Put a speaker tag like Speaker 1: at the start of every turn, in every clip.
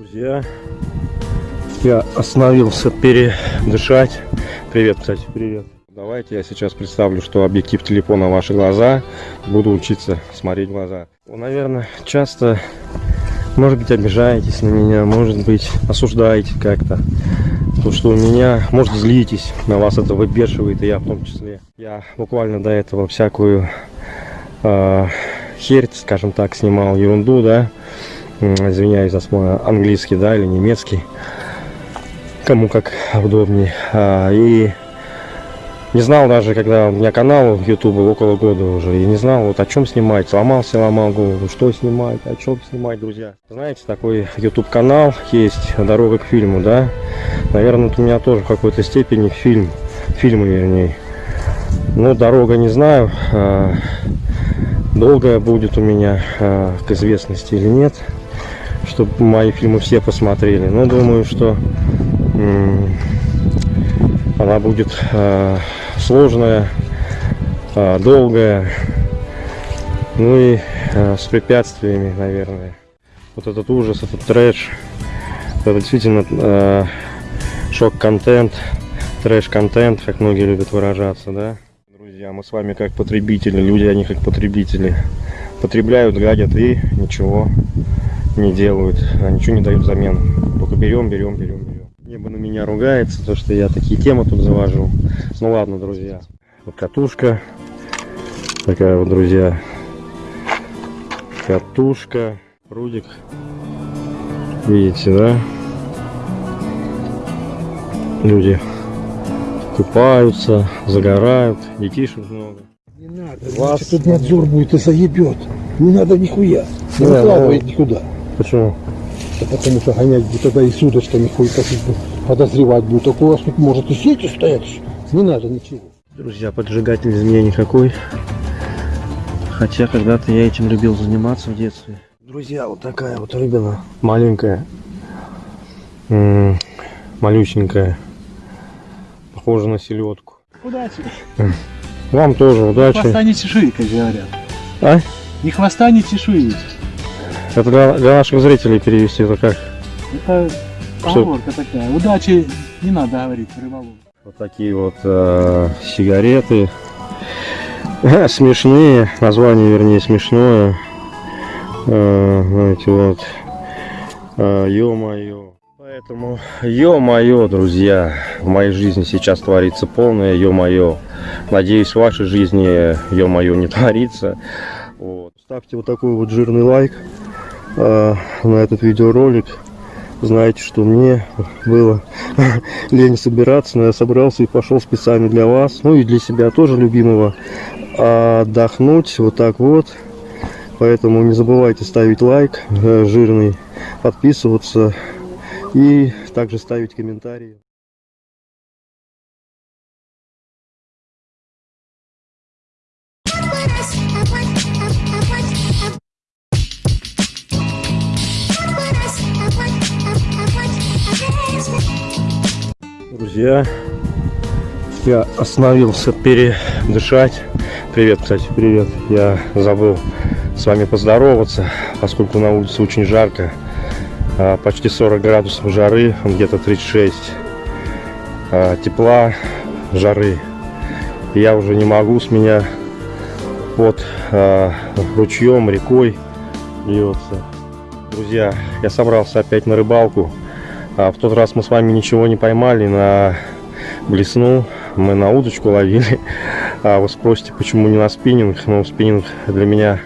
Speaker 1: Друзья, я остановился передышать. Привет, кстати, привет. Давайте я сейчас представлю, что объектив телефона ваши глаза. Буду учиться смотреть глаза. Вы, наверное, часто, может быть, обижаетесь на меня, может быть, осуждаете как-то. То, что у меня, может, злитесь, на вас это выбешивает, и я в том числе. Я буквально до этого всякую э, херь, скажем так, снимал, ерунду, да. Извиняюсь за свой английский, да, или немецкий. Кому как удобнее. А, и не знал даже, когда у меня канал YouTube около года уже, и не знал, вот о чем снимать. Сломался, ломал голову, что снимать, о чем снимать, друзья. Знаете, такой YouTube канал есть, дорога к фильму, да. Наверное, у меня тоже в какой-то степени фильм, фильмы вернее. Но дорога не знаю, а, долгая будет у меня а, к известности или нет, чтобы мои фильмы все посмотрели. Но думаю, что она будет э, сложная, э, долгая, ну и э, с препятствиями, наверное. Вот этот ужас, этот трэш, это действительно шок-контент, трэш-контент, как многие любят выражаться, да? Друзья, мы с вами как потребители, люди, они как потребители. Потребляют, гадят и ничего не делают, а ничего не дают взамен. Только берем, берем, берем, берем. Небо на меня ругается, то что я такие темы тут завожу. Ну ладно, друзья. Вот катушка. Такая вот, друзья. Катушка. Рудик. Видите, да? Люди купаются, загорают, детишек много.
Speaker 2: Не надо, Вас... тут надзор будет и заебет. Не надо нихуя. Не
Speaker 1: Да,
Speaker 2: выкладывает
Speaker 1: ну.
Speaker 2: никуда.
Speaker 1: Почему?
Speaker 2: Да потому что гонять будет тогда и с удочками хуй подозревать будет. Так у вас тут может и сети стоять. Не надо ничего.
Speaker 1: Друзья, поджигатель из меня никакой. Хотя когда-то я этим любил заниматься в детстве. Друзья, вот такая вот рыбина. Маленькая. М, Малюсенькая. Похожа на селедку.
Speaker 3: Удачи.
Speaker 1: Вам тоже удачи.
Speaker 3: Хвоста не чешуи, как говорят.
Speaker 1: А?
Speaker 3: Ни хвоста, ни чешуи.
Speaker 1: Это для, для наших зрителей перевести это как?
Speaker 3: Это поговорка такая. Удачи не надо говорить рыболову.
Speaker 1: Вот такие вот э, сигареты. Смешные. Название, вернее, смешное. Э, знаете, вот. Э, Ё-моё. Поэтому, ё-моё, друзья, в моей жизни сейчас творится полное ё-моё. Надеюсь, в вашей жизни ё-моё не творится. Вот. Ставьте вот такой вот жирный лайк э, на этот видеоролик. Знаете, что мне было лень собираться, но я собрался и пошел специально для вас, ну и для себя тоже любимого, отдохнуть вот так вот. Поэтому не забывайте ставить лайк э, жирный, подписываться и также ставить комментарии. Друзья, я остановился передышать. Привет, кстати, привет. Я забыл с вами поздороваться, поскольку на улице очень жарко. А, Почти 40 градусов жары, где-то 36 а, тепла, жары. Я уже не могу с меня под а, ручьем, рекой льется. Друзья, я собрался опять на рыбалку. А в тот раз мы с вами ничего не поймали на блесну. Мы на удочку ловили. А вы спросите, почему не на спиннинг? Ну, спиннинг для меня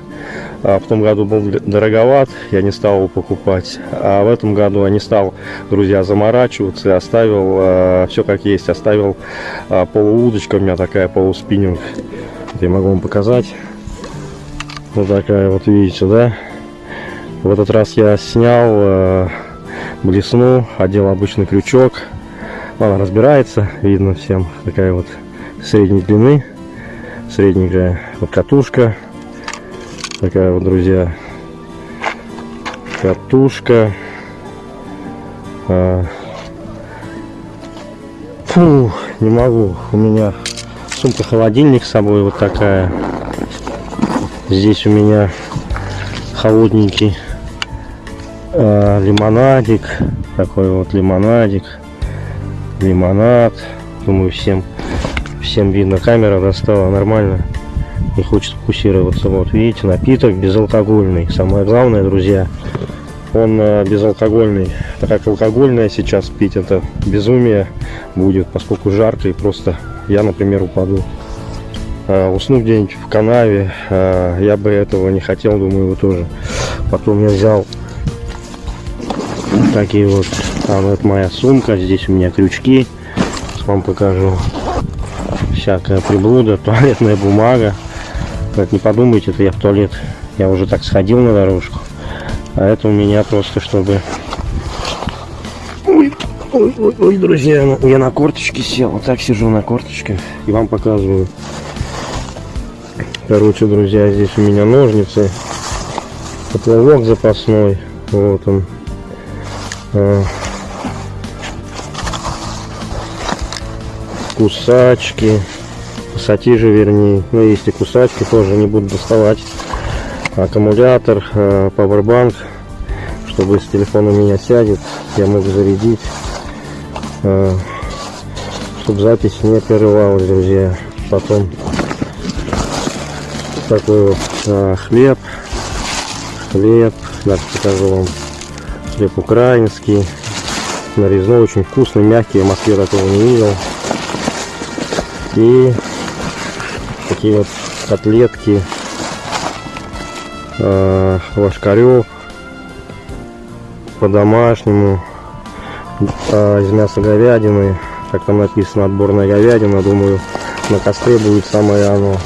Speaker 1: а, в том году был дороговат, я не стал его покупать. А в этом году я не стал, друзья, заморачиваться и оставил а, все как есть. Оставил а, полуудочка у меня такая, полуспиннинг. Вот я могу вам показать. Вот такая вот, видите, да? В этот раз я снял а, блесну, одел обычный крючок. Она разбирается, видно всем. Такая вот средней длины, средненькая вот катушка. Такая вот, друзья, катушка. А, Фу, не могу. У меня сумка-холодильник с собой вот такая. Здесь у меня холодненький А, лимонадик. Такой вот лимонадик. Лимонад. Думаю, всем, всем видно. Камера достала нормально. Не хочет фокусироваться. Вот видите, напиток безалкогольный. Самое главное, друзья, он э, безалкогольный. Так как алкогольное сейчас пить, это безумие будет, поскольку жарко и просто я, например, упаду. А, усну где-нибудь в канаве, а, я бы этого не хотел, думаю, вы тоже. Потом я взял такие вот, там это моя сумка, здесь у меня крючки, Сейчас вам покажу. Всякая приблуда, туалетная бумага. Так, не подумайте, это я в туалет, я уже так сходил на дорожку. А это у меня просто, чтобы... Ой, ой, ой, ой, друзья, я на корточке сел. Вот так сижу на корточках и вам показываю. Короче, друзья, здесь у меня ножницы. Поплавок запасной. Вот он. А. Кусачки. Пассатижи, вернее. Ну, есть и кусачки, тоже не буду доставать аккумулятор, э, пауэрбанк, чтобы с телефона у меня сядет, я могу зарядить, э, чтобы запись не прерывалась, друзья. Потом такой вот э, хлеб, хлеб, даже покажу вам, хлеб украинский, нарезной, очень вкусный, мягкий, в Москве такого не видел. И такие вот котлетки э, ложкарев по-домашнему э, из мяса говядины. Как там написано отборная говядина думаю на костре будет самое оно.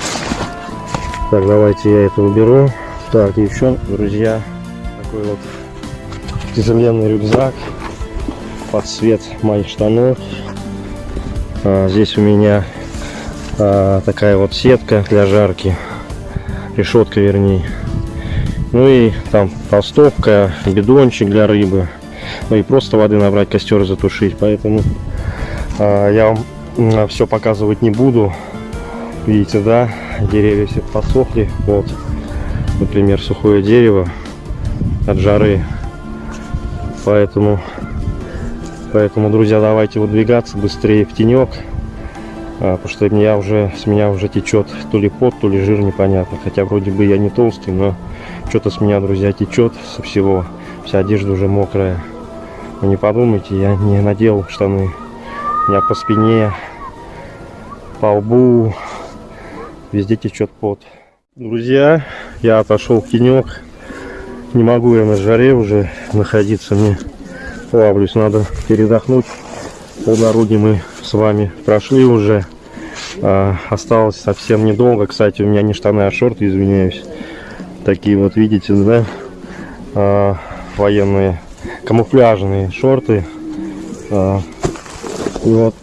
Speaker 1: Так давайте я это уберу. Так еще друзья такой вот тяжеленный рюкзак под цвет моих штанов а, здесь у меня а, такая вот сетка для жарки решетка вернее ну и там толстовка, бидончик для рыбы. Ну и просто воды набрать, костер затушить. Поэтому а, я вам все показывать не буду. Видите, да, деревья все подсохли. Вот, например, сухое дерево от жары. Поэтому, поэтому, друзья, давайте выдвигаться быстрее в тенек. А, потому что меня уже, с меня уже течет то ли пот, то ли жир непонятно. Хотя вроде бы я не толстый, но что-то с меня, друзья, течет со всего. Вся одежда уже мокрая. Вы не подумайте, я не надел штаны. У меня по спине, по лбу, везде течет пот. Друзья, я отошел в тенек. Не могу я на жаре уже находиться. Мне плавлюсь, надо передохнуть. Полдороги мы с вами прошли уже. А, осталось совсем недолго. Кстати, у меня не штаны, а шорты, извиняюсь такие вот видите да а, военные камуфляжные шорты а, и вот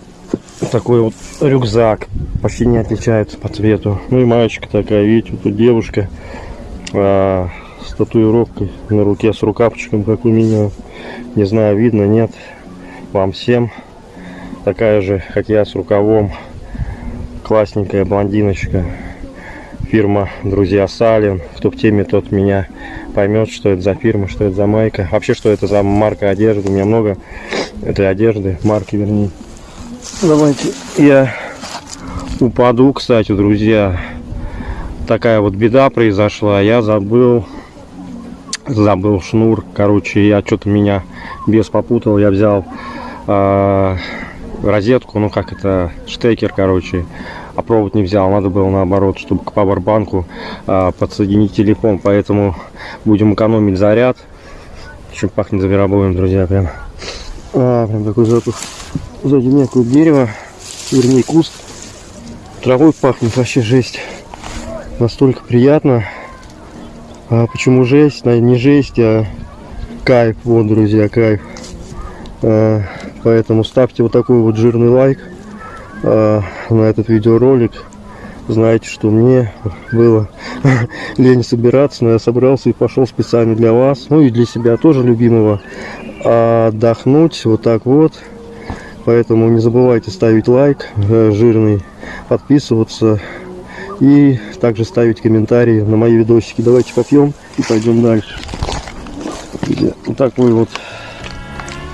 Speaker 1: такой вот рюкзак почти не отличается по цвету ну и маечка такая видите тут девушка а, с татуировкой на руке с рукавчиком как у меня. Не знаю видно нет. Вам всем такая же как я с рукавом. Классненькая блондиночка. Фирма друзья Салин кто в теме тот меня поймет что это за фирма что это за майка. Вообще что это за марка одежды. У меня много этой одежды марки вернее. Давайте я упаду кстати друзья. Такая вот беда произошла. Я забыл забыл шнур короче я что-то меня без попутал я взял э, розетку ну как это штекер короче а провод не взял. Надо было наоборот, чтобы к пауэрбанку а, подсоединить телефон. Поэтому будем экономить заряд. Чем пахнет зверобоем, друзья, прям. А, прям такой запах. Сзади меня дерево, вернее куст. Травой пахнет, вообще жесть. Настолько приятно. А почему жесть? Не жесть, а кайф. Вот, друзья, кайф. А, поэтому ставьте вот такой вот жирный лайк э, на этот видеоролик. Знаете, что мне было лень собираться, но я собрался и пошел специально для вас, ну и для себя тоже любимого, отдохнуть вот так вот. Поэтому не забывайте ставить лайк э, жирный, подписываться и также ставить комментарии на мои видосики. Давайте попьем и пойдем дальше. Вот такой вот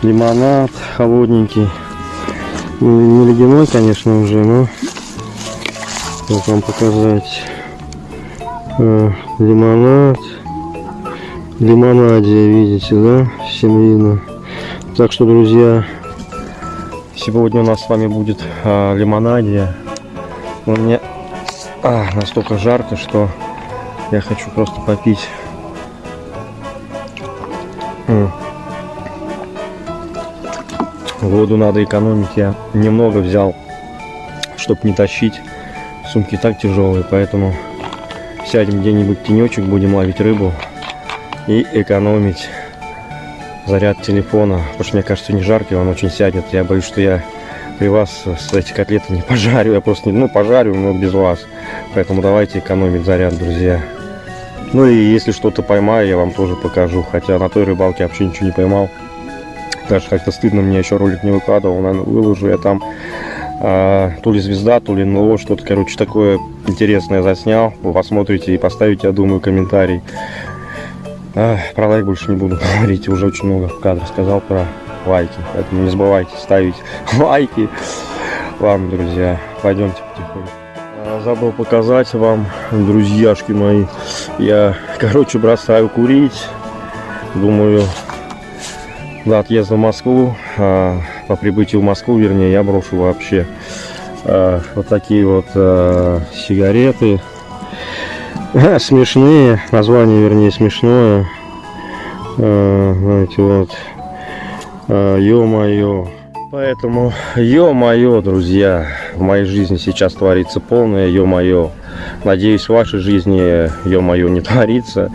Speaker 1: лимонад холодненький. Ну, Не ледяной, конечно, уже, но как вам показать. Э, лимонад. Лимонадия, видите, да? Всем видно. Так что, друзья, сегодня у нас с вами будет а, лимонадия. Но мне а, настолько жарко, что я хочу просто попить. Воду надо экономить. Я немного взял, чтобы не тащить. Сумки так тяжелые, поэтому сядем где-нибудь тенечек, будем ловить рыбу и экономить заряд телефона. Потому что мне кажется, не жаркий, он очень сядет. Я боюсь, что я при вас эти котлеты не пожарю. Я просто не, ну, пожарю, но без вас. Поэтому давайте экономить заряд, друзья. Ну и если что-то поймаю, я вам тоже покажу. Хотя на той рыбалке вообще ничего не поймал. Даже как-то стыдно, мне еще ролик не выкладывал. Наверное, выложу я там а, то ли звезда, то ли НЛО, что-то, короче, такое интересное заснял. Вы посмотрите и поставите, я думаю, комментарий. А, про лайк больше не буду говорить, уже очень много в кадре сказал про лайки. Поэтому не забывайте ставить лайки. Ладно, друзья, пойдемте потихоньку. А, Забыл показать вам, друзьяшки мои. Я, короче, бросаю курить. Думаю, до отъезда в Москву, а, по прибытию в Москву, вернее, я брошу вообще а, вот такие вот сигареты. Смешные, название, вернее, смешное. Знаете, вот. А, Ё-моё. Поэтому, ё-моё, друзья, в моей жизни сейчас творится полное ё-моё. Надеюсь, в вашей жизни, ё-моё, не творится.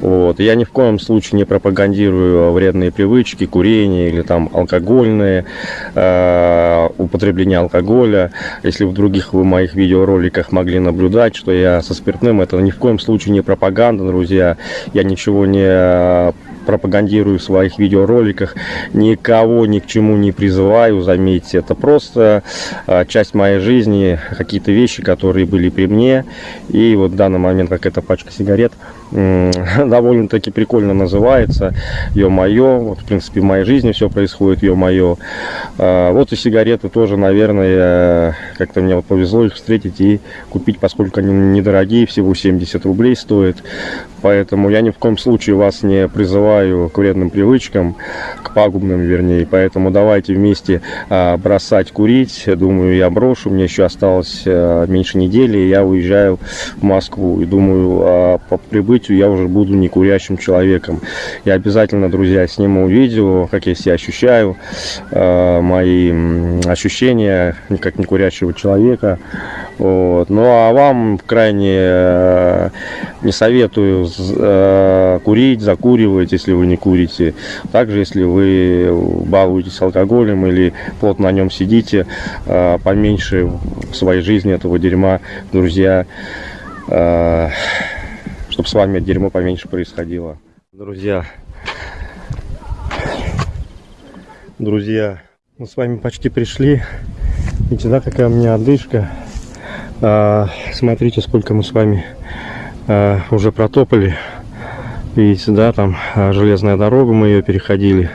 Speaker 1: Вот. Я ни в коем случае не пропагандирую вредные привычки, курение или там алкогольные, э, употребление алкоголя. Если в других моих видеороликах могли наблюдать, что я со спиртным, это ни в коем случае не пропаганда, друзья. Я ничего не пропагандирую в своих видеороликах, никого ни к чему не призываю, заметьте, это просто а, часть моей жизни, какие-то вещи, которые были при мне, и вот в данный момент, как эта пачка сигарет, довольно-таки прикольно называется, ё-моё, вот в принципе в моей жизни все происходит, ё-моё, А, вот и сигареты тоже, наверное, как-то мне вот повезло их встретить и купить, поскольку они недорогие, всего 70 рублей стоят, Поэтому я ни в коем случае вас не призываю к вредным привычкам, к пагубным, вернее. Поэтому давайте вместе а, бросать курить. Думаю, я брошу. Мне еще осталось а, меньше недели. Я уезжаю в Москву. И думаю, по прибытию я уже буду не курящим человеком. Я обязательно, друзья, сниму видео, как я себя ощущаю, а, мои ощущения как не курящего человека. Вот. Ну а вам крайне э, не советую э, курить, закуривать, если вы не курите. Также, если вы балуетесь алкоголем или плотно на нем сидите, э, поменьше в своей жизни этого дерьма, друзья, чтобы с вами дерьмо поменьше происходило. Друзья, друзья, мы с вами почти пришли. Видите, да, какая у меня одышка. А, смотрите, сколько мы с вами а, уже протопали. Видите, да, там а, железная дорога, мы ее переходили.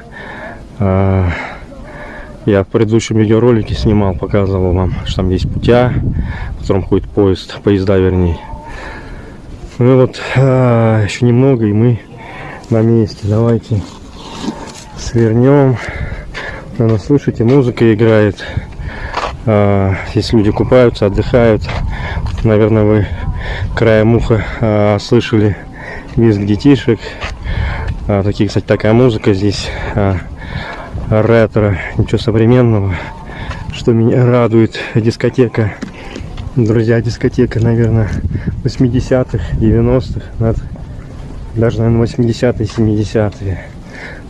Speaker 1: А, я в предыдущем видеоролике снимал, показывал вам, что там есть путя, в котором ходит поезд, поезда вернее. Ну вот, а, еще немного, и мы на месте. Давайте свернем. Наверное, слышите, музыка играет. А, Здесь люди купаются, отдыхают. Наверное, вы краем уха а, слышали визг детишек. А, такие, кстати, такая музыка здесь. а, ретро, ничего современного. Что меня радует, дискотека. Друзья, дискотека, наверное, 80-х, 90-х, над- даже, наверное, 80-е, 70-е.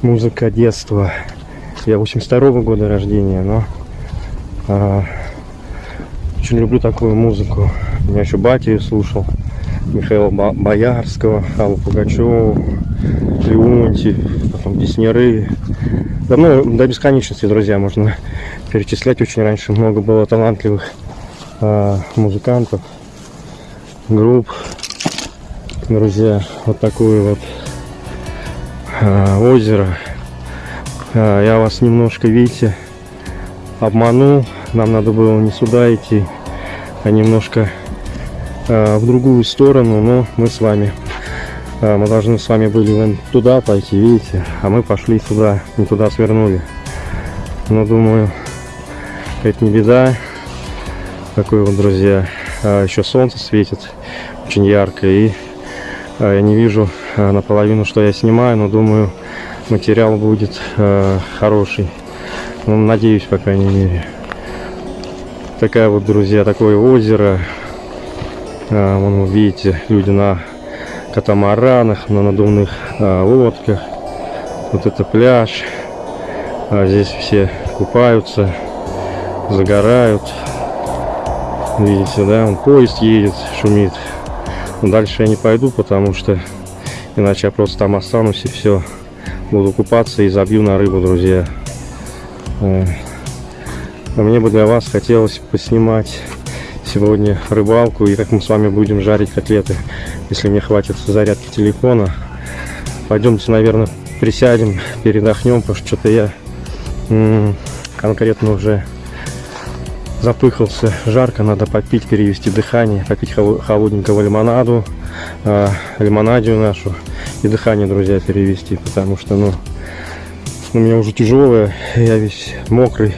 Speaker 1: Музыка детства. Я 82 года рождения, но а, очень люблю такую музыку. Я еще батя её слушал. Михаила Боярского, Аллу Пугачеву, Леонтьев, потом Песняры. Да, ну, до бесконечности, друзья, можно перечислять. Очень раньше много было талантливых а, музыкантов, групп. Друзья, вот такую вот а, озеро. А, Я вас немножко, видите, обманул. Нам надо было не сюда идти, а немножко в другую сторону. Но мы с вами, мы должны с вами были вон туда пойти, видите, а мы пошли сюда, не туда свернули. Но думаю, это не беда. Такой вот, друзья, а, еще солнце светит очень ярко и а, я не вижу а, наполовину, что я снимаю, но думаю, материал будет хороший. Ну, надеюсь, по крайней мере. Такая вот, друзья, такое озеро. Вон вы видите, люди на катамаранах, на надувных лодках. Вот это пляж. Здесь все купаются, загорают. Видите, да, он поезд едет, шумит. Но дальше я не пойду, потому что иначе я просто там останусь и все. Буду купаться и забью на рыбу, друзья. Э, А мне бы для вас хотелось поснимать сегодня рыбалку и как мы с вами будем жарить котлеты, если мне хватит зарядки телефона. Пойдемте, наверное, присядем, передохнем, потому что что-то я конкретно уже запыхался. Жарко, надо попить, перевести дыхание, попить хол- холодненького лимонаду, э, лимонадию нашу и дыхание, друзья, перевести, потому что, ну, у меня уже тяжелое, я весь мокрый.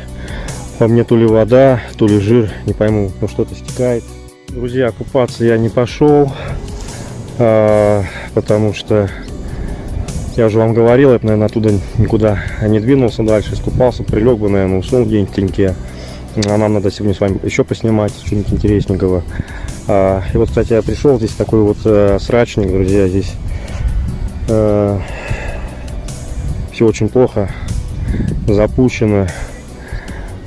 Speaker 1: По мне то ли вода, то ли жир, не пойму, но что-то стекает. Друзья, купаться я не пошел, а, потому что я уже вам говорил, я бы, наверное, оттуда никуда не двинулся дальше, искупался, прилег бы, наверное, уснул где-нибудь в. А нам надо сегодня с вами еще поснимать что-нибудь интересненького. А, и вот, кстати, я пришел, здесь такой вот э, срачник, друзья, здесь все очень плохо запущено.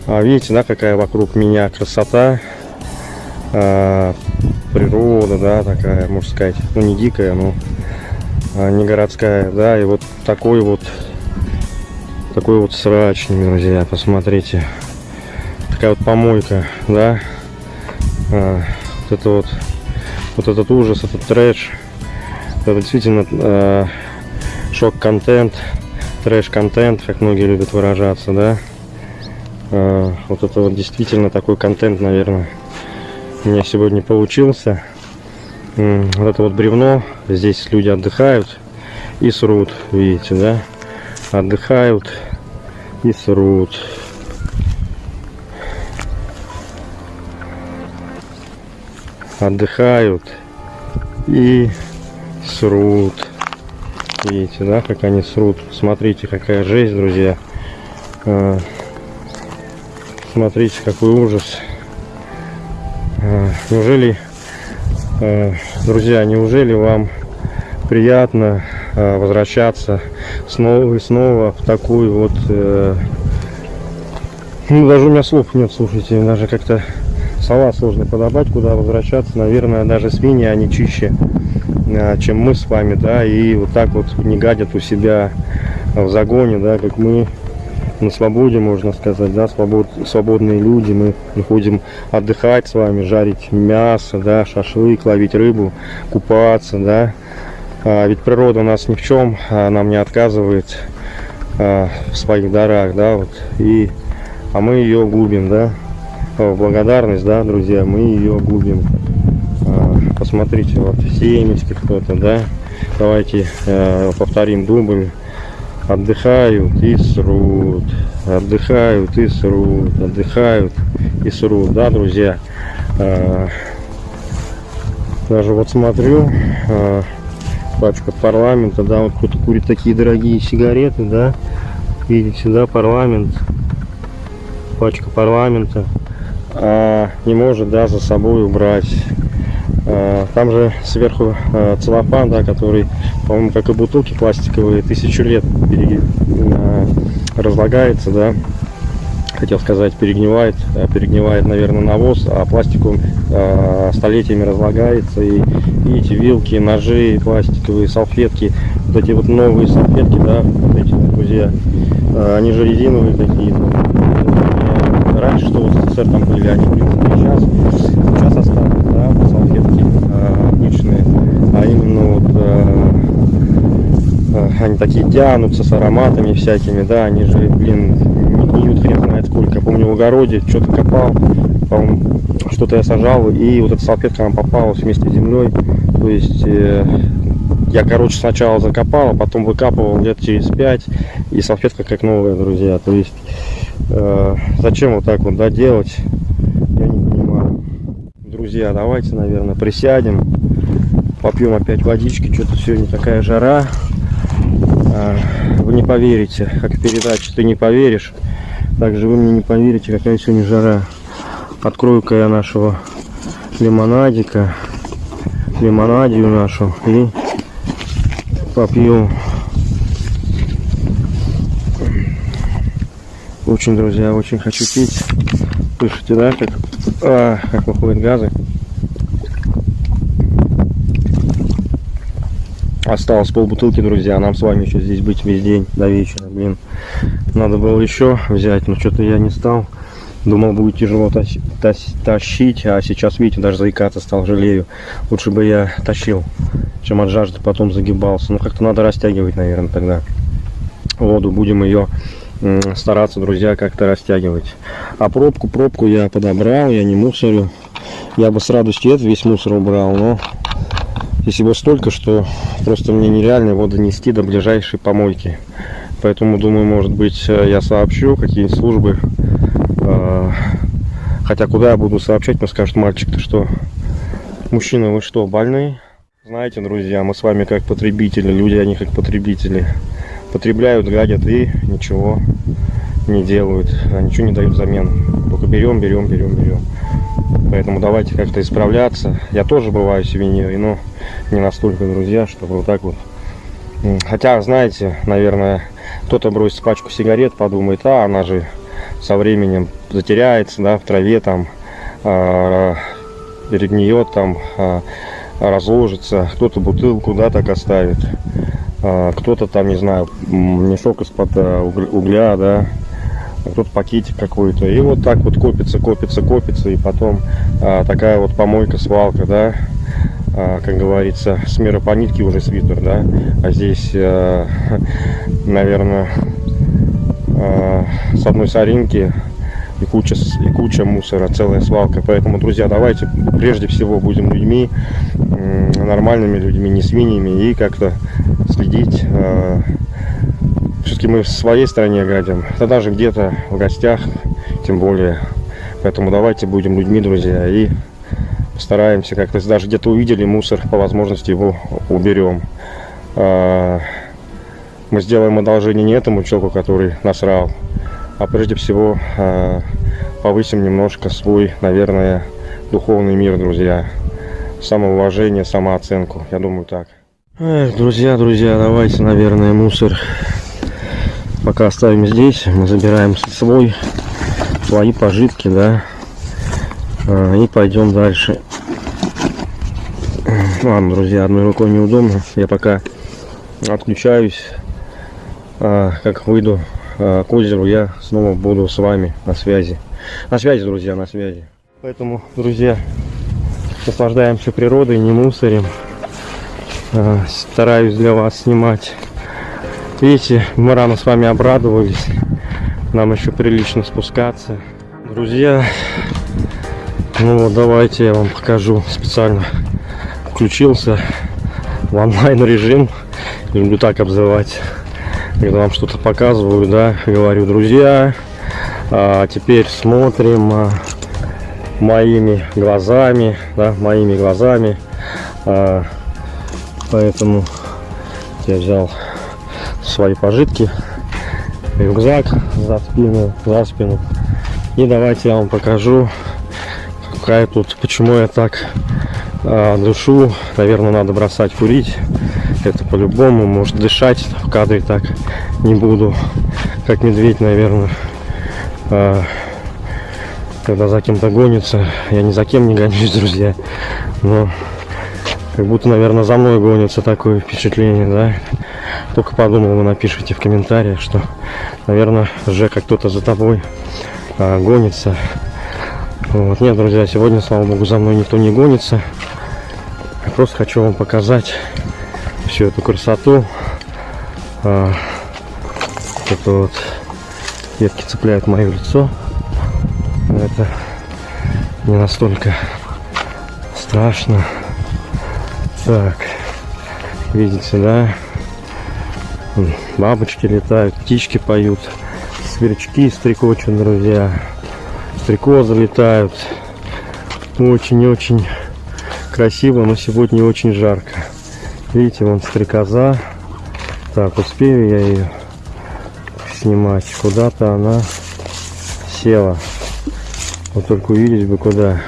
Speaker 1: А видите, да, какая вокруг меня красота, а, природа, да, такая, можно сказать, ну не дикая, но а, не городская, да, и вот такой вот, такой вот срачник, друзья, посмотрите, такая вот помойка, да, А, вот это вот, вот этот ужас, этот трэш, это действительно а, шок-контент, трэш-контент, как многие любят выражаться, да. А, вот это вот действительно такой контент, наверное, у меня сегодня получился. Вот это вот бревно, здесь люди отдыхают и срут, видите, да. Отдыхают и срут. Отдыхают и срут. Видите, да, как они срут. Смотрите, какая жесть, друзья. А, Смотрите, какой ужас. А, Неужели, а, друзья, неужели вам приятно возвращаться снова и снова в такую вот... э, Ну, даже у меня слов нет, слушайте, даже как-то слова сложно подобрать, куда возвращаться. Наверное, даже свиньи, они чище, а, чем мы с вами, да, и вот так вот не гадят у себя в загоне, да, как мы на свободе, можно сказать, да, свобод, свободные люди, мы приходим отдыхать с вами, жарить мясо, да, шашлык, ловить рыбу, купаться, да, А ведь природа у нас ни в чем а, нам не отказывает а, в своих дарах, да, вот, и, а мы ее губим, да, О, благодарность, да, друзья, мы ее губим. А, Посмотрите, вот семечки кто-то, да, давайте э, повторим дубль отдыхают и срут, отдыхают и срут, отдыхают и срут, да, друзья. Даже вот смотрю, пачка парламента, да, вот кто-то курит такие дорогие сигареты, да, видите, да, парламент, пачка парламента, не может, да, за собой убрать а, Там же сверху а, целлофан, да, который, по-моему, как и бутылки пластиковые, тысячу лет пере- а, разлагается, да. Хотел сказать, перегнивает, а перегнивает, наверное, навоз, а пластик он а, столетиями разлагается. И видите, вилки, ножи пластиковые, салфетки, вот эти вот новые салфетки, да, вот эти, друзья, а, они же резиновые какие-то. Раньше, что в СССР там были, они, в принципе, сейчас, сейчас остались, да, салфетки а, обычные, а именно вот а, а, они такие тянутся с ароматами всякими, да, они же, блин, не гниют хрен знает сколько. Помню в огороде что-то копал, по-моему, что-то я сажал, и вот эта салфетка она попалась вместе с землей. То есть э, я, короче, сначала закопал, а потом выкапывал лет через пять, и салфетка как новая, друзья. То есть э, зачем вот так вот да, делать, я не понимаю. Друзья, давайте, наверное, присядем, попьем опять водички, что-то сегодня такая жара. А, Вы не поверите, как в передаче «Ты не поверишь», также вы мне не поверите, какая сегодня жара. Открою-ка я нашего лимонадика, лимонадию нашу и попью. Очень, друзья, очень хочу пить. Слышите, да, как, а, как выходят газы. Осталось полбутылки, друзья. Нам с вами еще здесь быть весь день до вечера. Блин, надо было еще взять, но что-то я не стал. Думал, будет тяжело тащ- тащ- тащить, а сейчас, видите, даже заикаться стал, жалею. Лучше бы я тащил, чем от жажды потом загибался. Ну, как-то надо растягивать, наверное, тогда воду. Будем ее стараться, друзья, как-то растягивать. А пробку, пробку я подобрал, я не мусорю. Я бы с радостью этот весь мусор убрал, но здесь его столько, что просто мне нереально его донести до ближайшей помойки. Поэтому, думаю, может быть, э, я сообщу какие-нибудь службы. Э, Хотя куда я буду сообщать, мне скажут, мальчик, ты что? Мужчина, вы что, больны? Знаете, друзья, мы с вами как потребители, люди, они как потребители. Потребляют, гадят и ничего не делают, а ничего не дают взамен. Только берем, берем, берем, берем. Поэтому давайте как-то исправляться. Я тоже бываю сувенирой, но не настолько, друзья, чтобы вот так вот. Хотя, знаете, наверное, кто-то бросит пачку сигарет, подумает, а она же со временем затеряется, да, в траве там, а, перегниет там, а, разложится. Кто-то бутылку, да, так оставит. А, кто-то там, не знаю, мешок из-под а, угля- да, а кто-то пакетик какой-то. И вот так вот копится, копится, копится, и потом а, такая вот помойка, свалка, да, а, как говорится, с мира по нитке уже свитер, да, а здесь, а, наверное, а, с одной соринки и куча, и куча мусора, целая свалка. Поэтому, друзья, давайте прежде всего будем людьми, нормальными людьми, не свиньями, и как-то следить. Все-таки мы в своей стране гадим, да даже где-то в гостях, тем более. Поэтому давайте будем людьми, друзья, и постараемся как-то, даже где-то увидели мусор, по возможности его уберем. А, Мы сделаем одолжение не этому человеку, который насрал, а прежде всего а, повысим немножко свой, наверное, духовный мир, друзья. Самоуважение, самооценку, я думаю так. Эх, друзья, друзья, давайте, наверное, мусор пока оставим здесь. Мы забираем свой, свои пожитки, да, А, и пойдем дальше. Ладно, друзья, одной рукой неудобно. Я пока отключаюсь. А, как выйду к озеру, я снова буду с вами на связи. На связи, друзья, на связи. Поэтому, друзья, наслаждаемся природой, не мусорим. А, стараюсь для вас снимать. Видите, мы рано с вами обрадовались. Нам еще прилично спускаться. Друзья, ну вот давайте я вам покажу специально. Включился в онлайн режим. Люблю так обзывать. Когда вам что-то показываю, да, говорю, друзья, а, теперь смотрим а, моими глазами, да, моими глазами. А, поэтому я взял свои пожитки, рюкзак за спину, за спину. И давайте я вам покажу, какая тут, почему я так а, дышу. Наверное, надо бросать курить. Это по-любому, может дышать в кадре так не буду, как медведь, наверное. А, когда за кем-то гонится, я ни за кем не гонюсь, друзья, но как будто, наверное, за мной гонится такое впечатление, да. Только подумал, вы напишите в комментариях, что, наверное, Жека кто-то за тобой а, гонится. Вот. Нет, друзья, сегодня, слава богу, за мной никто не гонится. Я просто хочу вам показать всю эту красоту. А, это вот ветки цепляют мое лицо. Это не настолько страшно. Так, видите, да? Бабочки летают, птички поют, сверчки стрекочут, друзья. Стрекозы летают. Очень-очень красиво, но сегодня очень жарко. Видите, вон стрекоза. Так, успею я ее снимать. Куда-то она села. Вот только увидеть бы куда.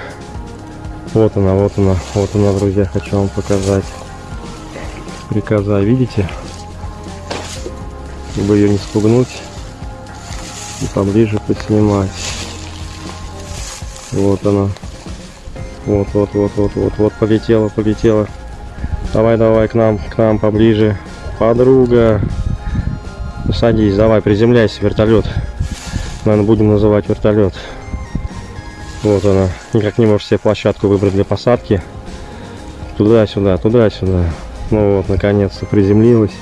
Speaker 1: Вот она, вот она, вот она, друзья, хочу вам показать. Стрекоза, видите? Чтобы ее не спугнуть и поближе поснимать. Вот она. Вот, вот, вот, вот, вот, вот, полетела, полетела. Давай, давай, к нам, к нам поближе. Подруга. Садись, давай, приземляйся, вертолет. Наверное, будем называть вертолет. Вот она. Никак не может себе площадку выбрать для посадки. Туда-сюда, туда-сюда. Ну вот, наконец-то приземлилась.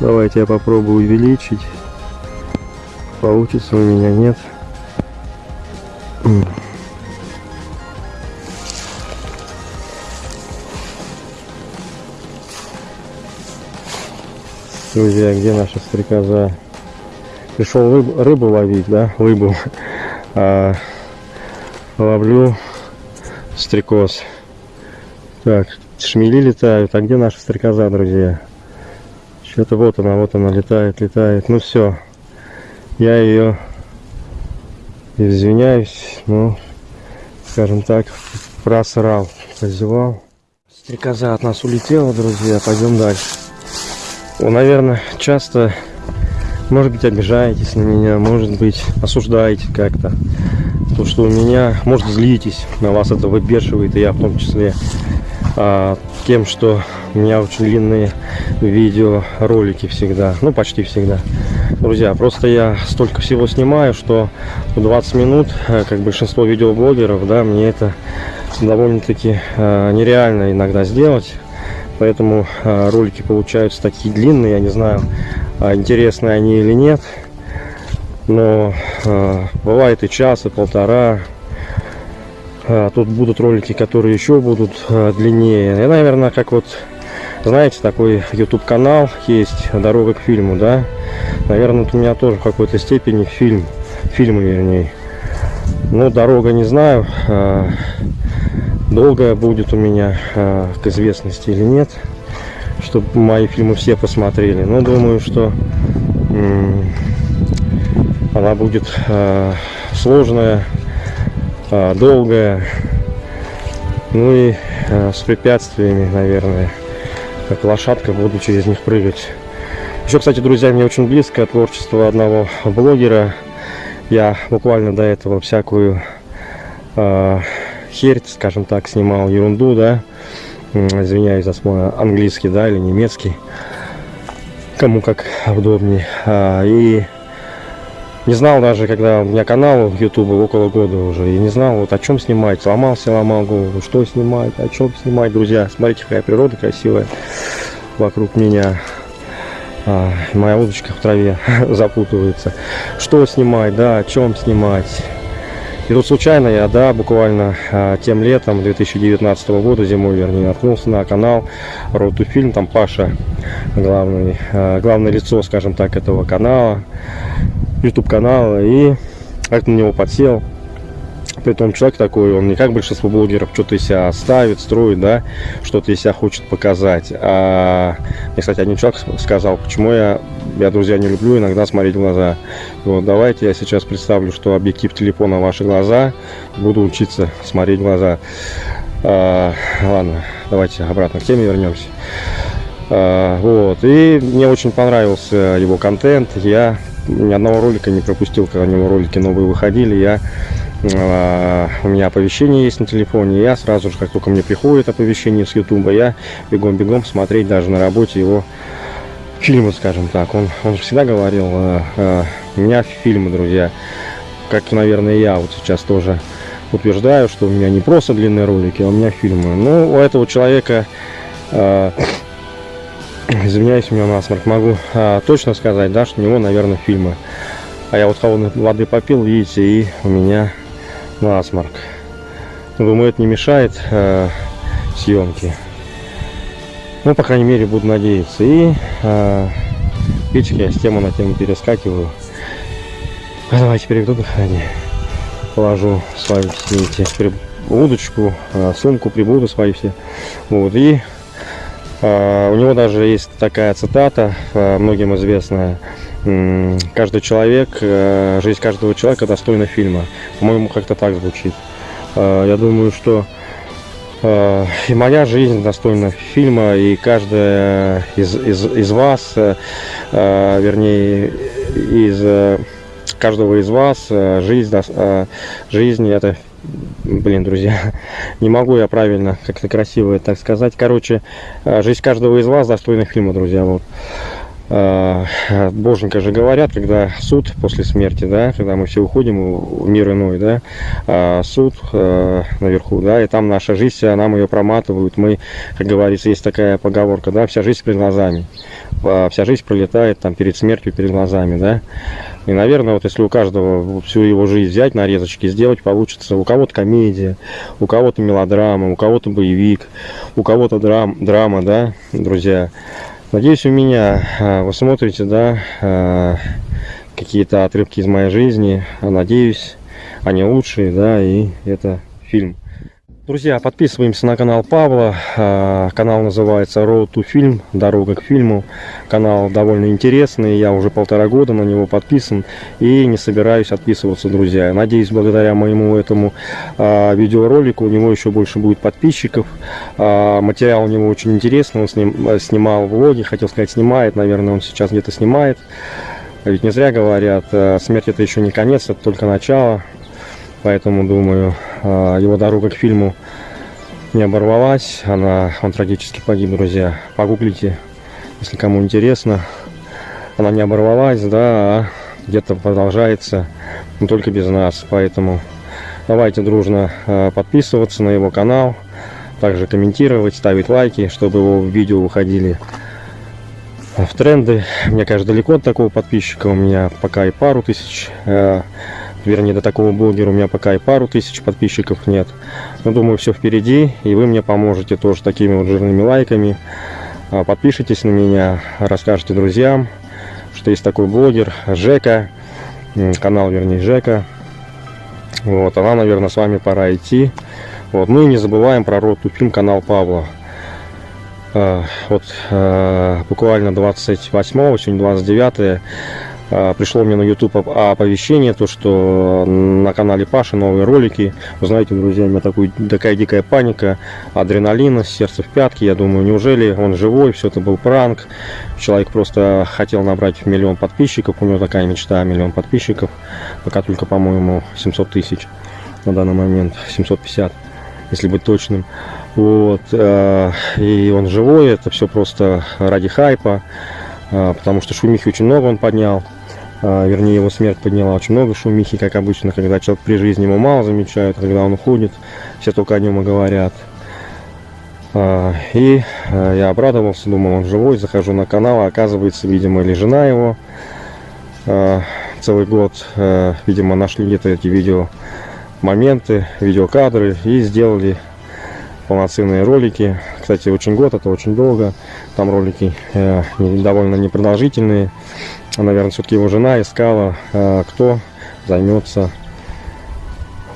Speaker 1: Давайте я попробую увеличить. Получится у меня, нет. Друзья, где наша стрекоза? Пришел рыб- рыбу ловить, да? Рыбу. А, ловлю стрекоз. Так, шмели летают. А где наша стрекоза, друзья? Что-то вот она, вот она летает, летает. Ну все. Я ее извиняюсь, ну, скажем так, просрал, позевал. Стрекоза от нас улетела, друзья. Пойдем дальше. Вы, наверное, часто, может быть, обижаетесь на меня, может быть, осуждаете как-то. То, что у меня, может, злитесь, на вас это выбешивает, и я в том числе, а, тем, что у меня очень длинные видеоролики всегда, ну, почти всегда. Друзья, просто я столько всего снимаю, что в 20 минут, э, как большинство видеоблогеров, да, мне это довольно-таки э, нереально иногда сделать. Поэтому э, ролики получаются такие длинные, я не знаю, а интересны они или нет. Но э, бывает и час, и полтора. А тут будут ролики, которые еще будут длиннее. Я, наверное, как вот, знаете, такой YouTube канал есть «Дорога к фильму», да? Наверное, вот у меня тоже в какой-то степени фильм, фильмы вернее. Ну, дорога не знаю, э, долгая будет у меня э, к известности или нет, чтобы мои фильмы все посмотрели. Но думаю, что м, она будет э, сложная, э, долгая, ну и э, с препятствиями, наверное, как лошадка буду через них прыгать. Еще, кстати, друзья, мне очень близко творчество одного блогера. Я буквально до этого всякую э, херь, скажем так, снимал, ерунду, да. Извиняюсь за свой английский, да, или немецкий. Кому как удобнее. А, и не знал даже, когда у меня канал YouTube около года уже, и не знал, вот о чем снимать. Ломался, ломал голову, что снимать, о чем снимать, друзья. Смотрите, какая природа красивая вокруг меня. А, моя удочка в траве запутывается. Что снимать, да, о чем снимать. И тут случайно я, да, буквально а, тем летом 2019 года, зимой, вернее, наткнулся на канал to Film, там Паша, главный, а, главное лицо, скажем так, этого канала, YouTube канала, и как на него подсел. Притом человек такой, он не как большинство блогеров что-то из себя ставит, строит, да, что-то из себя хочет показать. А мне, кстати, один человек сказал, почему я, я, друзья, не люблю иногда смотреть в глаза. Вот, давайте я сейчас представлю, что объектив телефона ваши глаза, буду учиться смотреть в глаза. А, ладно, давайте обратно к теме вернемся. А, вот, и мне очень понравился его контент. Я ни одного ролика не пропустил, когда у него ролики новые выходили. Я у меня оповещение есть на телефоне, я сразу же, как только мне приходит оповещение с Ютуба, я бегом-бегом смотреть даже на работе его фильмы, скажем так. Он, он всегда говорил, э, э, у меня фильмы, друзья, как, наверное, я вот сейчас тоже утверждаю, что у меня не просто длинные ролики, а у меня фильмы. Ну, у этого человека э, Извиняюсь, у меня насморк. Могу а, точно сказать, да, что у него, наверное, фильмы. А я вот холодной воды попил, видите, и у меня насморк. Думаю, это не мешает э, съемке. Ну, по крайней мере, буду надеяться. И э, видите, я с темы на тему перескакиваю. А давайте переведу дыхание. Положу свои все эти при- удочку, э, сумку, прибуду свои все. Вот, и э, у него даже есть такая цитата, э, многим известная. Каждый человек, э, жизнь каждого человека достойна фильма. По-моему, как-то так звучит. Э, Я думаю, что э, и моя жизнь достойна фильма, и каждая из, из, из вас, вернее, из каждого из вас жизнь, жизнь это, блин, друзья, не могу я правильно как-то красиво это так сказать. Короче, жизнь каждого из вас достойна фильма, друзья, вот. Э, Боженька же говорят, когда суд после смерти, да, когда мы все уходим в мир иной, да, а, суд э, наверху, да, и там наша жизнь, вся, нам ее проматывают, мы, как говорится, есть такая поговорка, да, вся жизнь перед глазами, А, вся жизнь пролетает там перед смертью, перед глазами, да, и, наверное, вот если у каждого всю его жизнь взять, нарезочки сделать, получится у кого-то комедия, у кого-то мелодрама, у кого-то боевик, у кого-то драм, драма, да, друзья. Надеюсь, у меня а, вы смотрите, да, а, какие-то отрывки из моей жизни. Надеюсь, они лучшие, да, и это фильм. Друзья, подписываемся на канал Павла. А, Канал называется Road to Film, Дорога к фильму. Канал довольно интересный, я уже полтора года на него подписан и не собираюсь отписываться, друзья. Надеюсь, благодаря моему этому а, видеоролику у него еще больше будет подписчиков. А, Материал у него очень интересный, он э, снимал влоги, хотел сказать снимает, наверное, он сейчас где-то снимает. Ведь не зря говорят, э, смерть это еще не конец, это только начало. Поэтому, думаю, э, его дорога к фильму не оборвалась. Она, он трагически погиб, друзья. Погуглите, если кому интересно. Она не оборвалась, да, а где-то продолжается, но только без нас. Поэтому давайте дружно э, подписываться на его канал, также комментировать, ставить лайки, чтобы его видео выходили в тренды. Мне, конечно, далеко от такого подписчика. У меня пока и пару тысяч, э, вернее, до такого блогера у меня пока и пару тысяч подписчиков нет. Но думаю, все впереди, и вы мне поможете тоже такими вот жирными лайками. А, Подпишитесь на меня, расскажите друзьям, что есть такой блогер Жека, канал, вернее, Жека. Вот, а нам, наверное, с вами пора идти. Вот, ну и не забываем про рот фильм канал Павла. Э, Вот буквально 28 сегодня 29 э, пришло мне на YouTube оп- оповещение, то что на канале Паши новые ролики. Вы знаете, друзья, у меня такой, такая дикая паника, адреналина, сердце в пятки. Я думаю, неужели он живой, все это был пранк. Человек просто хотел набрать миллион подписчиков, у него такая мечта, миллион подписчиков. Пока только, по-моему, 700 тысяч на данный момент, 750, если быть точным. Вот, э, и он живой, это все просто ради хайпа, э, потому что шумихи очень много он поднял, вернее его смерть подняла очень много шумихи, как обычно, когда человек при жизни ему мало замечают, а когда он уходит, все только о нем и говорят. Э, И я обрадовался, думал, он живой, захожу на канал, а оказывается, видимо, или жена его целый год, видимо, нашли где-то эти видео моменты, видеокадры и сделали полноценные ролики. Кстати, очень год, это очень долго. Там ролики э, довольно непродолжительные. А, Наверное, все-таки его жена искала, э, кто займется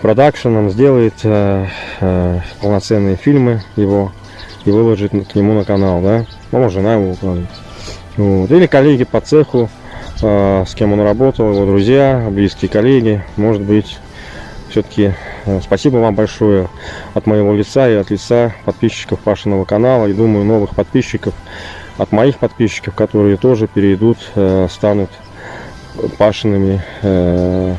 Speaker 1: продакшеном, сделает э, э, полноценные фильмы его и выложит к нему на канал, да? Ну, жена его укладывает. Вот. Или коллеги по цеху, э, с кем он работал, его друзья, близкие коллеги, может быть, все-таки спасибо вам большое от моего лица и от лица подписчиков Пашиного канала. И думаю, новых подписчиков от моих подписчиков, которые тоже перейдут, э, станут Пашиными, э,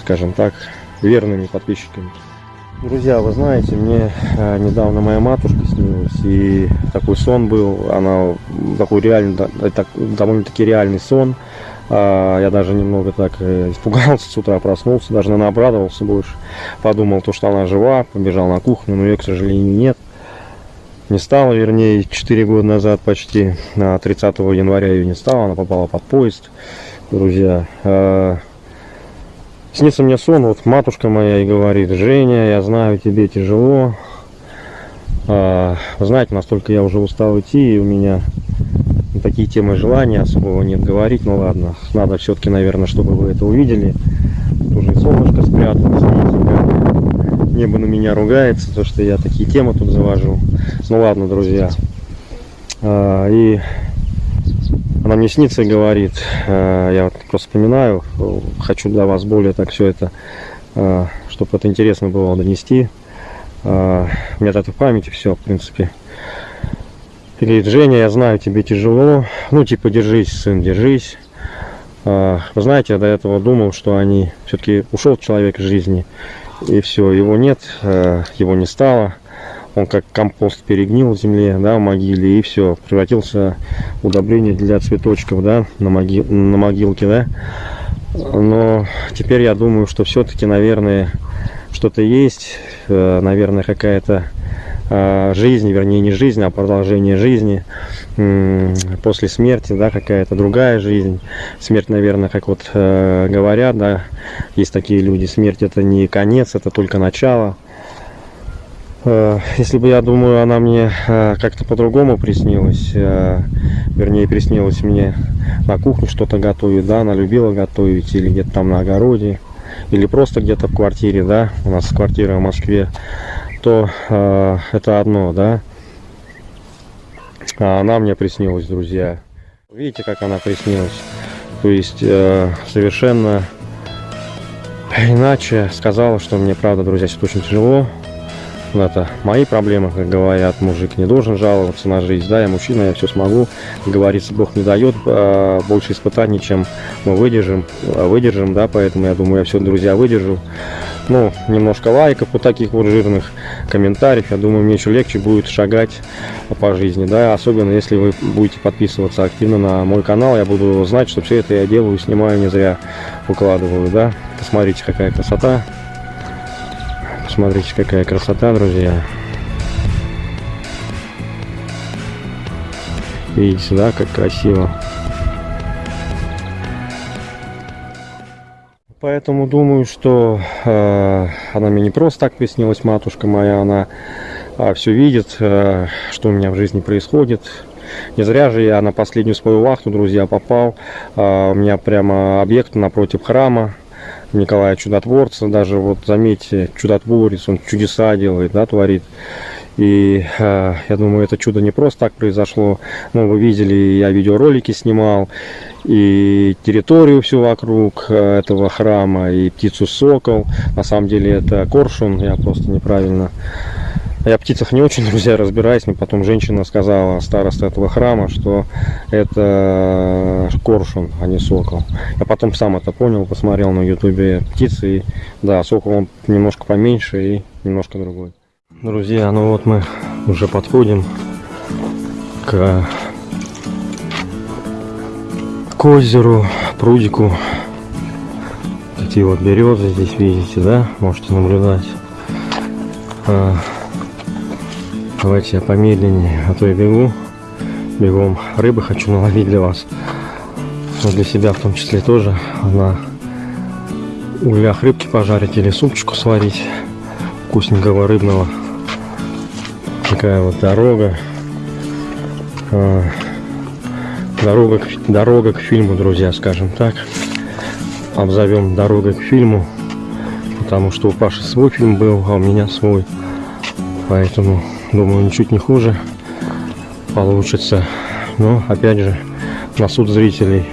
Speaker 1: скажем так, верными подписчиками. Друзья, вы знаете, мне э, недавно моя матушка снилась, и такой сон был, она такой реальный, так- довольно-таки реальный сон. А, Я даже немного так испугался с утра, проснулся, даже, наверное, обрадовался больше. Подумал, то, что она жива, побежал на кухню, но ее, к сожалению, нет. Не стало, вернее, 4 года назад почти, а 30 января ее не стало, она попала под поезд, друзья. А, Снится мне сон, вот матушка моя и говорит, Женя, я знаю, тебе тяжело. А, знаете, настолько я уже устал идти, и у меня такие темы желания особого нет говорить, ну ладно, надо все-таки, наверное, чтобы вы это увидели. Уже и солнышко спряталось, видите, как небо на меня ругается, то что я такие темы тут завожу. Ну ладно, друзья. А, И она мне снится и говорит, э, я вот просто вспоминаю, хочу для вас более так все это, чтобы это интересно было донести. У меня это в памяти все, в принципе. И говорит, Женя, я знаю, тебе тяжело. Ну, типа, держись, сын, держись. Вы знаете, я до этого думал, что они все-таки ушел человек из жизни. И все, его нет, э, его не стало. Он как компост перегнил в земле, да, в могиле, и все, превратился в удобрение для цветочков, да, на, моги... на могилке, да. Но теперь я думаю, что все-таки, наверное, что-то есть, э, наверное, какая-то жизнь, вернее, не жизнь, а продолжение жизни после смерти, да, какая-то другая жизнь. Смерть, наверное, как вот э, говорят, да, есть такие люди, смерть это не конец, это только начало. Э, Если бы, я думаю, она мне э, как-то по-другому приснилась, э, вернее, приснилась мне на кухне что-то готовить, да, она любила готовить, или где-то там на огороде, или просто где-то в квартире, да, у нас квартира в Москве, то э, это одно, да. А она мне приснилась, друзья. Видите, как она приснилась? То есть э, совершенно иначе сказала, что мне, правда, друзья, сейчас очень тяжело. Ну, Это мои проблемы, как говорят, мужик не должен жаловаться на жизнь, да, я мужчина, я все смогу, как говорится, Бог не дает э, больше испытаний, чем мы выдержим, выдержим, да, поэтому я думаю, я все, друзья, выдержу. Ну, немножко лайков вот таких вот жирных комментариев, я думаю, мне еще легче будет шагать по жизни, да, особенно если вы будете подписываться активно на мой канал, я буду знать, что все это я делаю, снимаю, не зря выкладываю, да. Посмотрите, какая красота. Посмотрите, какая красота, друзья. Видите, да, как красиво. Поэтому думаю, что э, она мне не просто так приснилась, матушка моя, она все видит, э, что у меня в жизни происходит. Не зря же я на последнюю свою вахту, друзья, попал. Э, у меня прямо объект напротив храма. Николая Чудотворца, даже вот заметьте, чудотворец, он чудеса делает, да, творит. И э, я думаю, это чудо не просто так произошло. Ну, вы видели, я видеоролики снимал, и территорию всю вокруг э, этого храма, и птицу сокол. На самом деле это коршун, я просто неправильно я птицах не очень, друзья, разбираюсь, но потом женщина сказала, староста этого храма, что это коршун, а не сокол. Я потом сам это понял, посмотрел на ютубе птицы, и да, сокол он немножко поменьше и немножко другой. Друзья, ну вот мы уже подходим к, к озеру, прудику. Такие вот березы здесь видите, да, можете наблюдать. А, Давайте я помедленнее, а то я бегу. Бегом рыбы хочу наловить для вас. Но для себя в том числе тоже. На углях рыбки пожарить или супчику сварить. Вкусненького рыбного. Такая вот дорога. А, дорога, к, дорога к фильму, друзья, скажем так. Обзовем дорогой к фильму. Потому что у Паши свой фильм был, а у меня свой. Поэтому Думаю, ничуть не хуже получится. Но, опять же, на суд зрителей.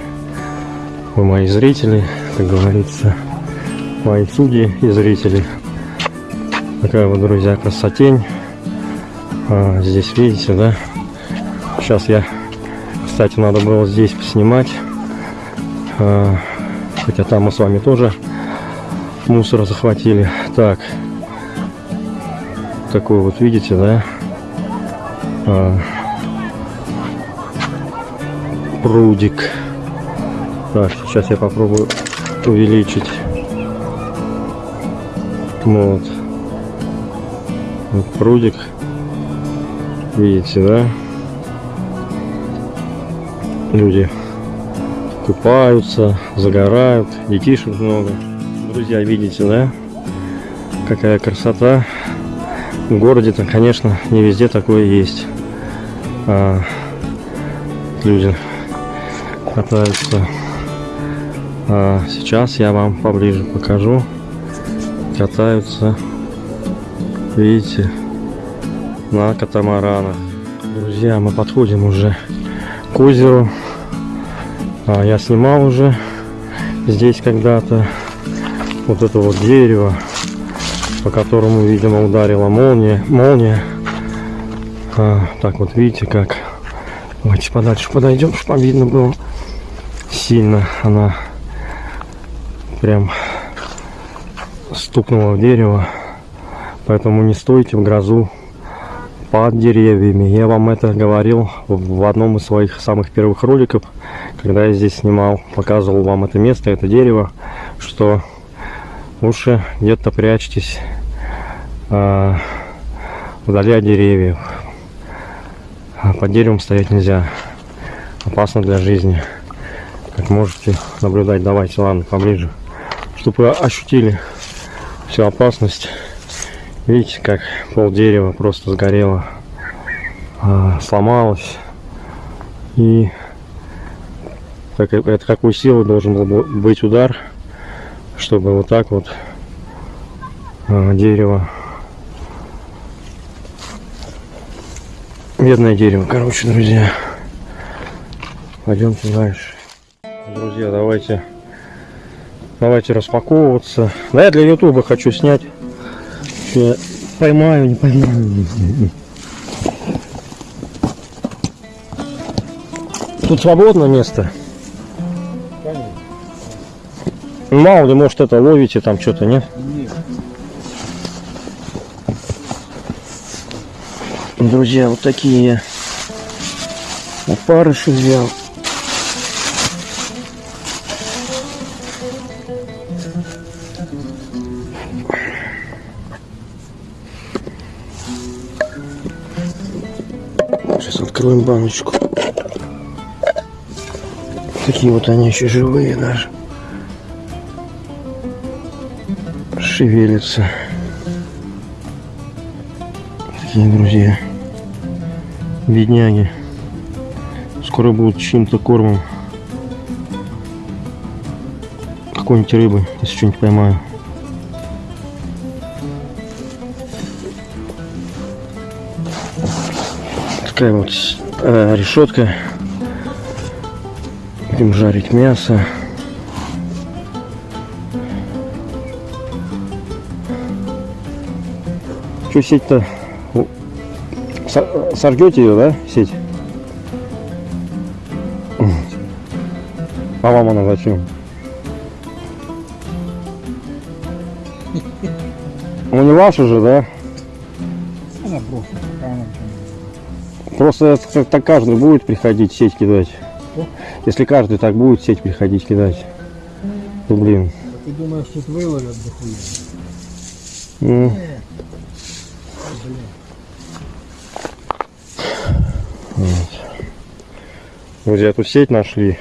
Speaker 1: Вы мои зрители, как говорится, мои судьи и зрители. Такая вот, друзья, красотень. А, здесь видите, да? Сейчас я, кстати, надо было здесь снимать. А, хотя там мы с вами тоже мусор захватили. Так, такой вот видите, да? А, прудик. Так, сейчас я попробую увеличить. Вот. вот прудик. Видите, да? Люди купаются, загорают, детишек много. Друзья, видите, да? Какая красота. В городе-то, конечно, не везде такое есть. А, люди катаются. А сейчас я вам поближе покажу. Катаются, видите, на катамаранах. Друзья, мы подходим уже к озеру. А, я снимал уже здесь когда-то вот это вот дерево, по которому, видимо, ударила молния. молния. А, так вот, видите, как. Давайте подальше подойдем, чтобы видно было сильно. Она прям стукнула в дерево. Поэтому не стойте в грозу под деревьями. Я вам это говорил в одном из своих самых первых роликов, когда я здесь снимал, показывал вам это место, это дерево, что лучше где-то прячьтесь э, вдали от деревьев. А под деревом стоять нельзя. Опасно для жизни. Как можете наблюдать, давайте, ладно, поближе. Чтобы вы ощутили всю опасность. Видите, как пол дерева просто сгорело, а, сломалось. И так, это какой силы должен был быть удар, чтобы вот так вот а, дерево Медное дерево, короче, друзья. Пойдемте дальше. Друзья, давайте давайте распаковываться. Да, я для ютуба хочу снять. Я поймаю, не поймаю. Тут свободно место. Мало ли, может это ловите там что-то, нет?
Speaker 3: Нет.
Speaker 1: Друзья, вот такие опарыши взял. Откроем баночку. Такие вот они еще живые даже. Шевелятся. Такие друзья. Бедняги. Скоро будут чьим-то кормом. Какой-нибудь рыбы, если что-нибудь поймаю. Такая вот э, решетка. Будем жарить мясо. Что сеть-то? Со- Сожгете ее, да, сеть? А вам она зачем? Ну не ваша же, да?
Speaker 3: Просто
Speaker 1: так каждый будет приходить сеть кидать. Если каждый так будет сеть приходить кидать, то блин.
Speaker 3: А ты думаешь, тут выловят дохуя?
Speaker 1: ну, вот. Друзья, тут сеть нашли.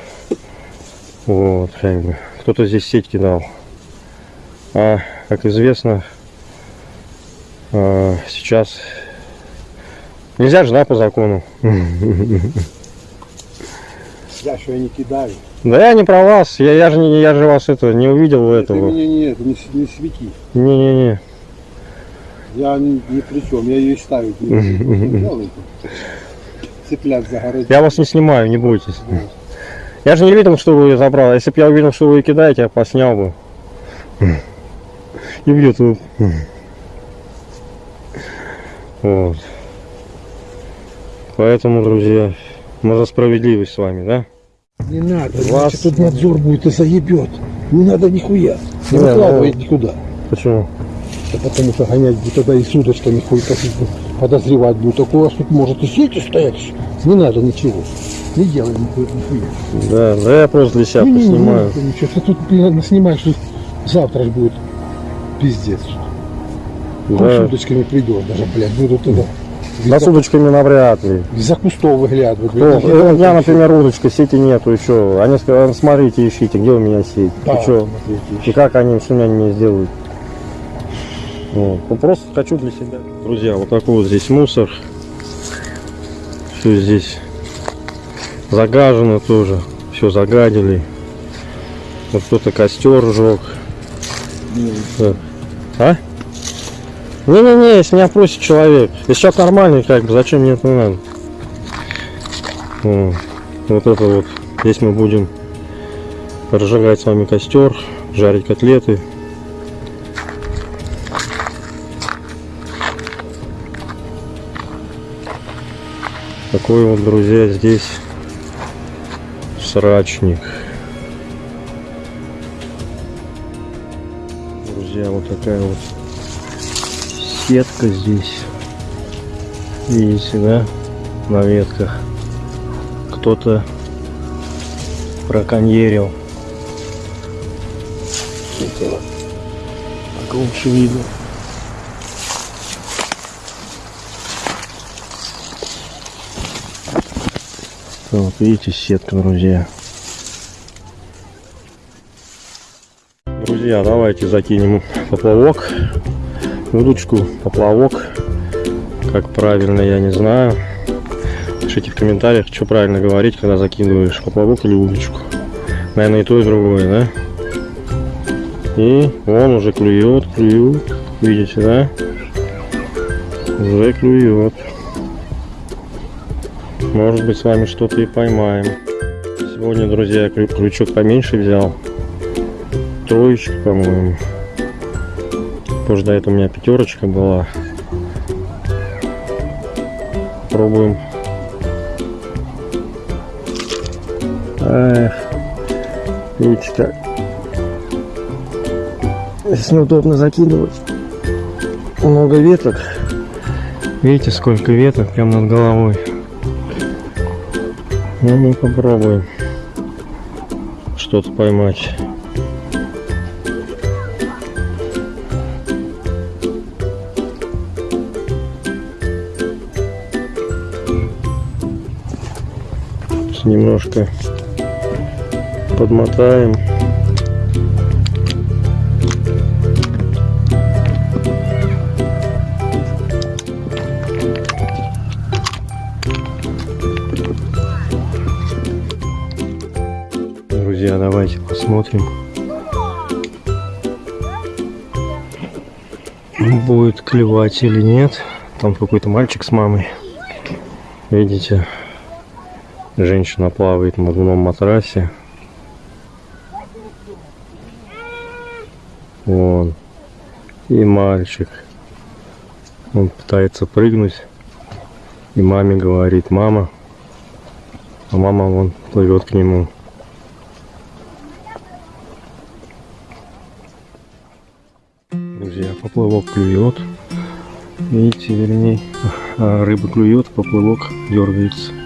Speaker 1: Вот, как бы. Кто-то здесь сеть кидал. А, как известно, а, сейчас нельзя же, да, по закону.
Speaker 2: Я что, я не кидаю.
Speaker 1: Да я не про вас, я, я же не, я же вас это не увидел
Speaker 2: Ты
Speaker 1: этого.
Speaker 2: меня не, это, не, не свети.
Speaker 1: Не-не-не.
Speaker 2: Я ни, ни при чем, я ее ставить не буду. Ты. Цыплят загородить.
Speaker 1: Я вас не снимаю, не бойтесь. Я же не видел, что вы ее забрал. Если бы я увидел, что вы ее кидаете, я поснял бы. И в YouTube. Вот. Поэтому, друзья, мы за справедливость с вами, да?
Speaker 2: Не надо,
Speaker 1: Вас-
Speaker 2: иначе тут надзор будет и заебет. Не надо нихуя. Не
Speaker 1: Не,
Speaker 2: выкладывай
Speaker 1: ну-
Speaker 2: никуда.
Speaker 1: Почему?
Speaker 2: Да потому что гонять будет тогда и с удочками хуй косить будет. Подозревать будет. Так у вас тут может и сети стоять. Не надо ничего. Не делай нихуя. нихуя.
Speaker 1: Да, да я просто для себя
Speaker 2: Не, не, не,
Speaker 1: поснимаю.
Speaker 2: не, ничего. Ты тут блин, снимаешь, завтра будет пиздец.
Speaker 1: Да.
Speaker 2: удочками придет даже, блядь, буду туда
Speaker 1: Да с удочками навряд ли.
Speaker 2: Из-за кустов выглядывают.
Speaker 1: Кто? Э, У меня, например, удочка, сети нету еще. Они сказали, смотрите, ищите, где у меня сеть.
Speaker 2: Да,
Speaker 1: И
Speaker 2: смотрите.
Speaker 1: И как они, что они мне сделают? Вот. Ну, просто хочу для себя. Друзья, вот такой вот здесь мусор. Все здесь загажено тоже. Все загадили. Вот кто-то костер сжег. Так. А? Не-не-не, если меня просит человек. Если человек нормальный, как бы, зачем мне это надо? Вот. это вот. Здесь мы будем разжигать с вами костер, жарить котлеты. Такой вот, друзья, здесь срачник. Друзья, вот такая вот сетка здесь. Видите, да? На ветках. Кто-то браконьерил. Это так лучше видно. Вот видите, сетка, друзья. Друзья, давайте закинем поплавок. Удочку, поплавок. Как правильно, я не знаю. Пишите в комментариях, что правильно говорить, когда закидываешь поплавок или удочку. Наверное, и то, и другое, да? И он уже клюет, клюет. Видите, да? Уже клюет. Может быть, с вами что-то и поймаем. Сегодня, друзья, крючок поменьше взял. Троечка, по-моему. Позже до этого у меня пятерочка была. Пробуем. Эх, видите как. Здесь неудобно закидывать. Много веток. Видите, сколько веток прям над головой. Ну, мы попробуем что-то поймать. Сейчас Немножко подмотаем. Друзья, давайте посмотрим. Будет клевать или нет. Там какой-то мальчик с мамой. Видите, женщина плавает на надувном матрасе. Вон. И мальчик. Он пытается прыгнуть. И маме говорит, мама. А мама вон плывет к нему. Друзья, поплавок клюет. Видите, вернее, а, рыба клюет, поплавок дергается.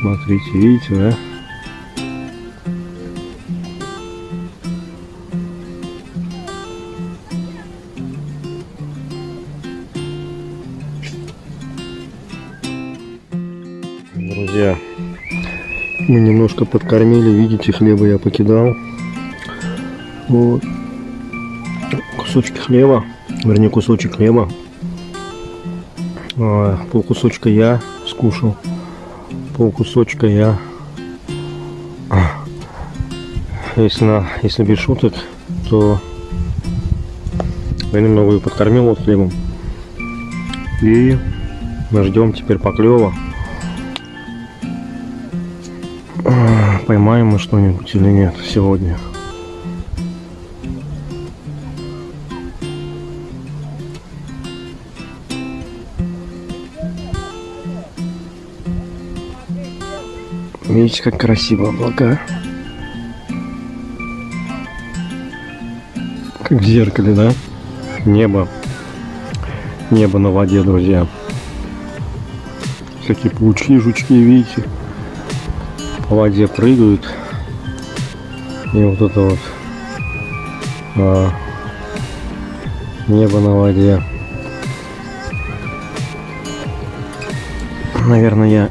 Speaker 1: Смотрите, видите, да? Друзья, мы немножко подкормили, видите, хлеба я покидал. Вот кусочки хлеба, вернее кусочек хлеба. А, Пол кусочка я скушал, кусочка я. Если, на, если без шуток, то я немного ее подкормил вот хлебом. И мы ждем теперь поклева. Поймаем мы что-нибудь или нет сегодня. Видите, как красиво облака. Как в зеркале, да? Небо. Небо на воде, друзья. Всякие паучки, жучки, видите? По воде прыгают. И вот это вот а, небо на воде. Наверное, я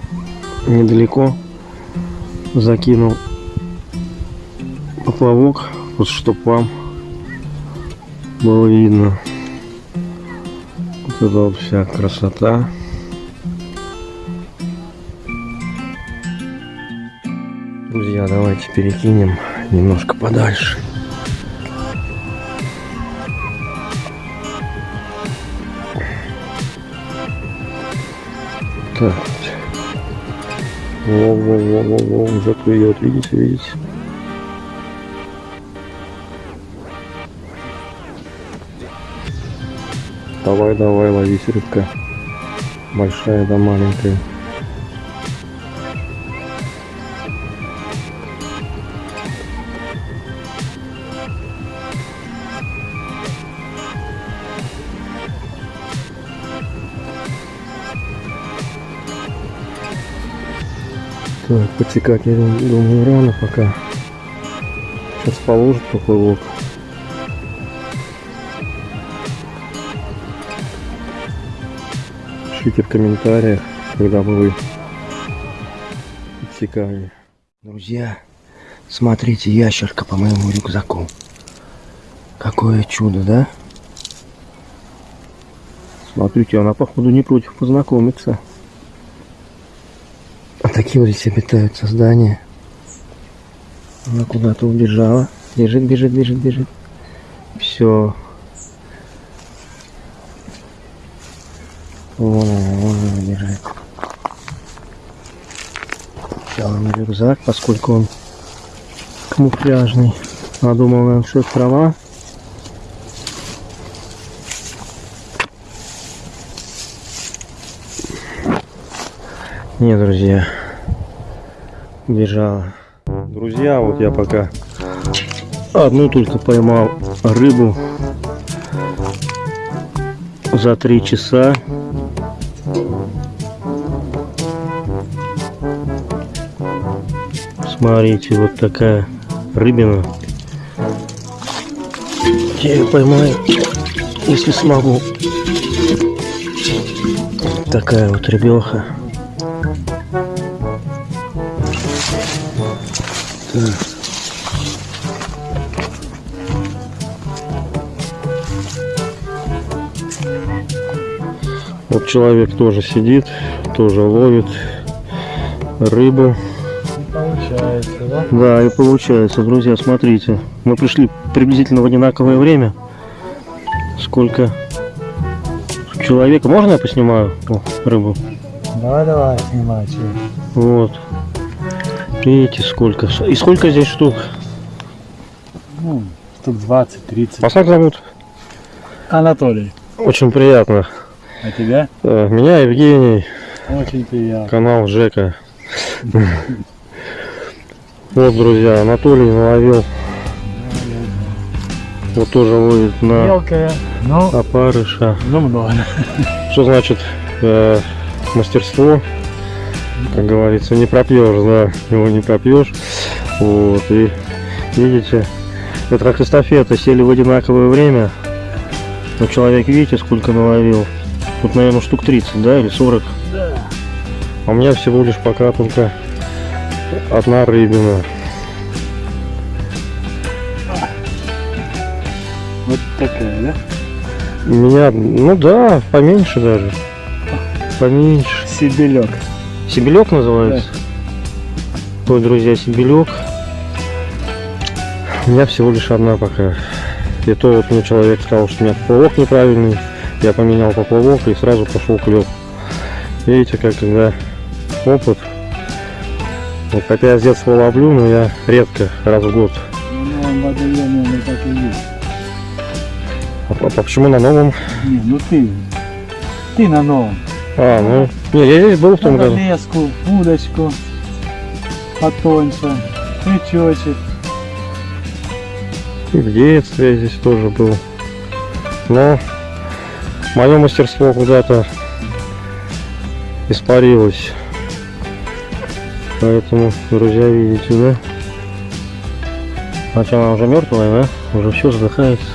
Speaker 1: недалеко закинул поплавок, вот чтоб вам было видно. Вот это вот вся красота. Друзья, давайте перекинем немножко подальше. Так. Во-во-во-во-во, уже клюет, видите, видите? Давай, давай, ловись, рыбка. Большая да маленькая. Подсекать, я думаю, рано пока. Сейчас положит поплавок. Пишите в комментариях, когда бы вы подсекали. Друзья, смотрите, ящерка по моему рюкзаку. Какое чудо, да? Смотрите, она походу не против познакомиться. Здесь обитают создания. Она куда-то убежала. Бежит, бежит, бежит, бежит. Все. Вон она, вон она бежит. Взяла на рюкзак, поскольку он камуфляжный. Она думала, наверное, что это трава. Не, друзья, бежала. Друзья, вот я пока одну только поймал рыбу за три часа. Смотрите, вот такая рыбина. Я ее поймаю, если смогу. Такая вот рыбеха. Человек тоже сидит, тоже ловит рыбу.
Speaker 3: Получается, да?
Speaker 1: Да, и получается, друзья, смотрите. Мы пришли приблизительно в одинаковое время. Сколько человека. Можно я поснимаю О, рыбу?
Speaker 3: Давай, давай, снимай.
Speaker 1: Вот. Видите, сколько. И сколько здесь штук?
Speaker 3: Ну, штук 20-30.
Speaker 1: Вас как зовут?
Speaker 3: Анатолий,
Speaker 1: Очень приятно.
Speaker 3: А тебя?
Speaker 1: Э, Меня Евгений,
Speaker 3: Очень приятно.
Speaker 1: канал Жека. Вот, друзья, Анатолий наловил. Вот тоже ловит на
Speaker 3: Мелкая, но,
Speaker 1: опарыша.
Speaker 3: но много.
Speaker 1: Что значит э, мастерство? Как говорится, не пропьешь, да, его не пропьешь. Вот, и видите, это как эстафета, сели в одинаковое время. Но человек, видите, сколько наловил? Тут, наверное, штук 30, да, или 40.
Speaker 3: Да.
Speaker 1: А у меня всего лишь пока только одна рыбина.
Speaker 3: Вот такая, да?
Speaker 1: У меня, ну да, поменьше даже. Поменьше.
Speaker 3: Сибелек.
Speaker 1: Сибелек называется? Ой, друзья, сибелек. У меня всего лишь одна пока. И то вот мне человек сказал, что у меня поплавок неправильный. Я поменял поплавок и сразу пошел клев. Видите, как когда опыт. Вот хотя я с детства ловлю, но я редко, раз в год.
Speaker 3: Ну, он водоемный, так и есть.
Speaker 1: А, а почему на новом?
Speaker 3: Не, ну ты. Ты на новом.
Speaker 1: А, ну, не, я здесь был в том году.
Speaker 3: леску, удочку потоньше, крючочек.
Speaker 1: И в детстве я здесь тоже был. Но мое мастерство куда-то испарилось. Поэтому, друзья, видите, да? Хотя она уже мертвая, да? Уже все задыхается.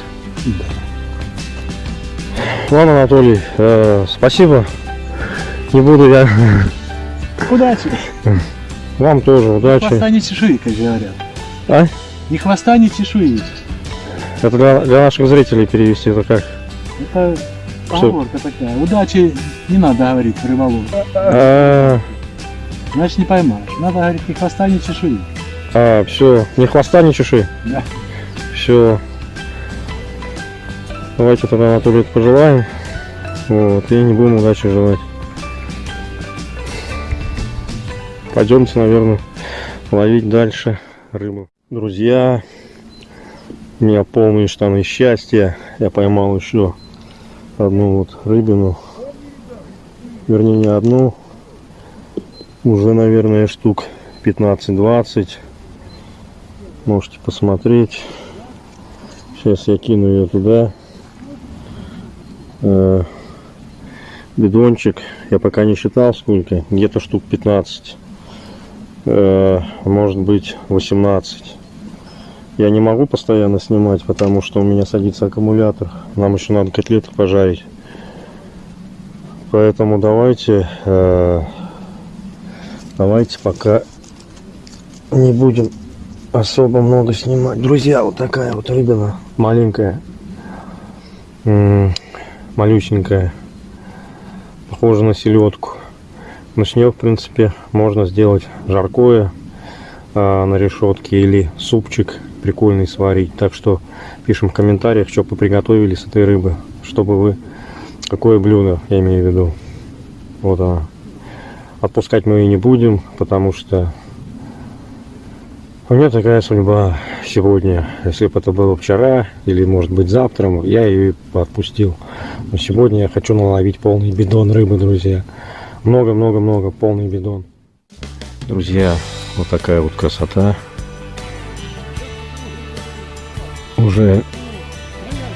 Speaker 1: Ладно, Анатолий, э, спасибо. Не буду я
Speaker 3: Удачи.
Speaker 1: Вам тоже удачи.
Speaker 3: хвоста, ни чешуи, как говорят.
Speaker 1: А?
Speaker 3: Ни хвоста, ни чешуи.
Speaker 1: Это для, для наших зрителей перевести это как?
Speaker 3: Это поговорка такая. Удачи не надо говорить рыболову.
Speaker 1: А,
Speaker 3: Значит не поймаешь. Надо говорить ни хвоста, ни чешуи.
Speaker 1: а, все, ни хвоста, ни чеши.
Speaker 3: Да.
Speaker 1: Все. Давайте тогда Анатолию пожелаем. Вот, и не будем удачи желать. Пойдемте, наверное, ловить дальше рыбу. Друзья, у меня полные штаны счастья. Я поймал еще одну вот рыбину. Вернее, не одну. Уже, наверное, штук 15-20. Можете посмотреть. Сейчас я кину ее туда. Э, Бидончик. Я пока не считал сколько. Где-то штук 15. Э, Может быть 18. Я не могу постоянно снимать, потому что у меня садится аккумулятор. Нам еще надо котлеты пожарить. Поэтому давайте, э, давайте пока не будем особо много снимать. Друзья, вот такая вот рыбина маленькая, М, малюсенькая, похожа на селедку. Но с нее, в принципе, можно сделать жаркое а, на решетке или супчик прикольный сварить. Так что пишем в комментариях, что вы приготовили с этой рыбы, чтобы вы какое блюдо, я имею в виду. Вот она. Отпускать мы ее не будем, потому что у меня такая судьба сегодня. Если бы это было вчера или, может быть, завтра, я ее отпустил. Но сегодня я хочу наловить полный бидон рыбы, друзья. Много-много-много, полный бидон. Друзья, вот такая вот красота. Уже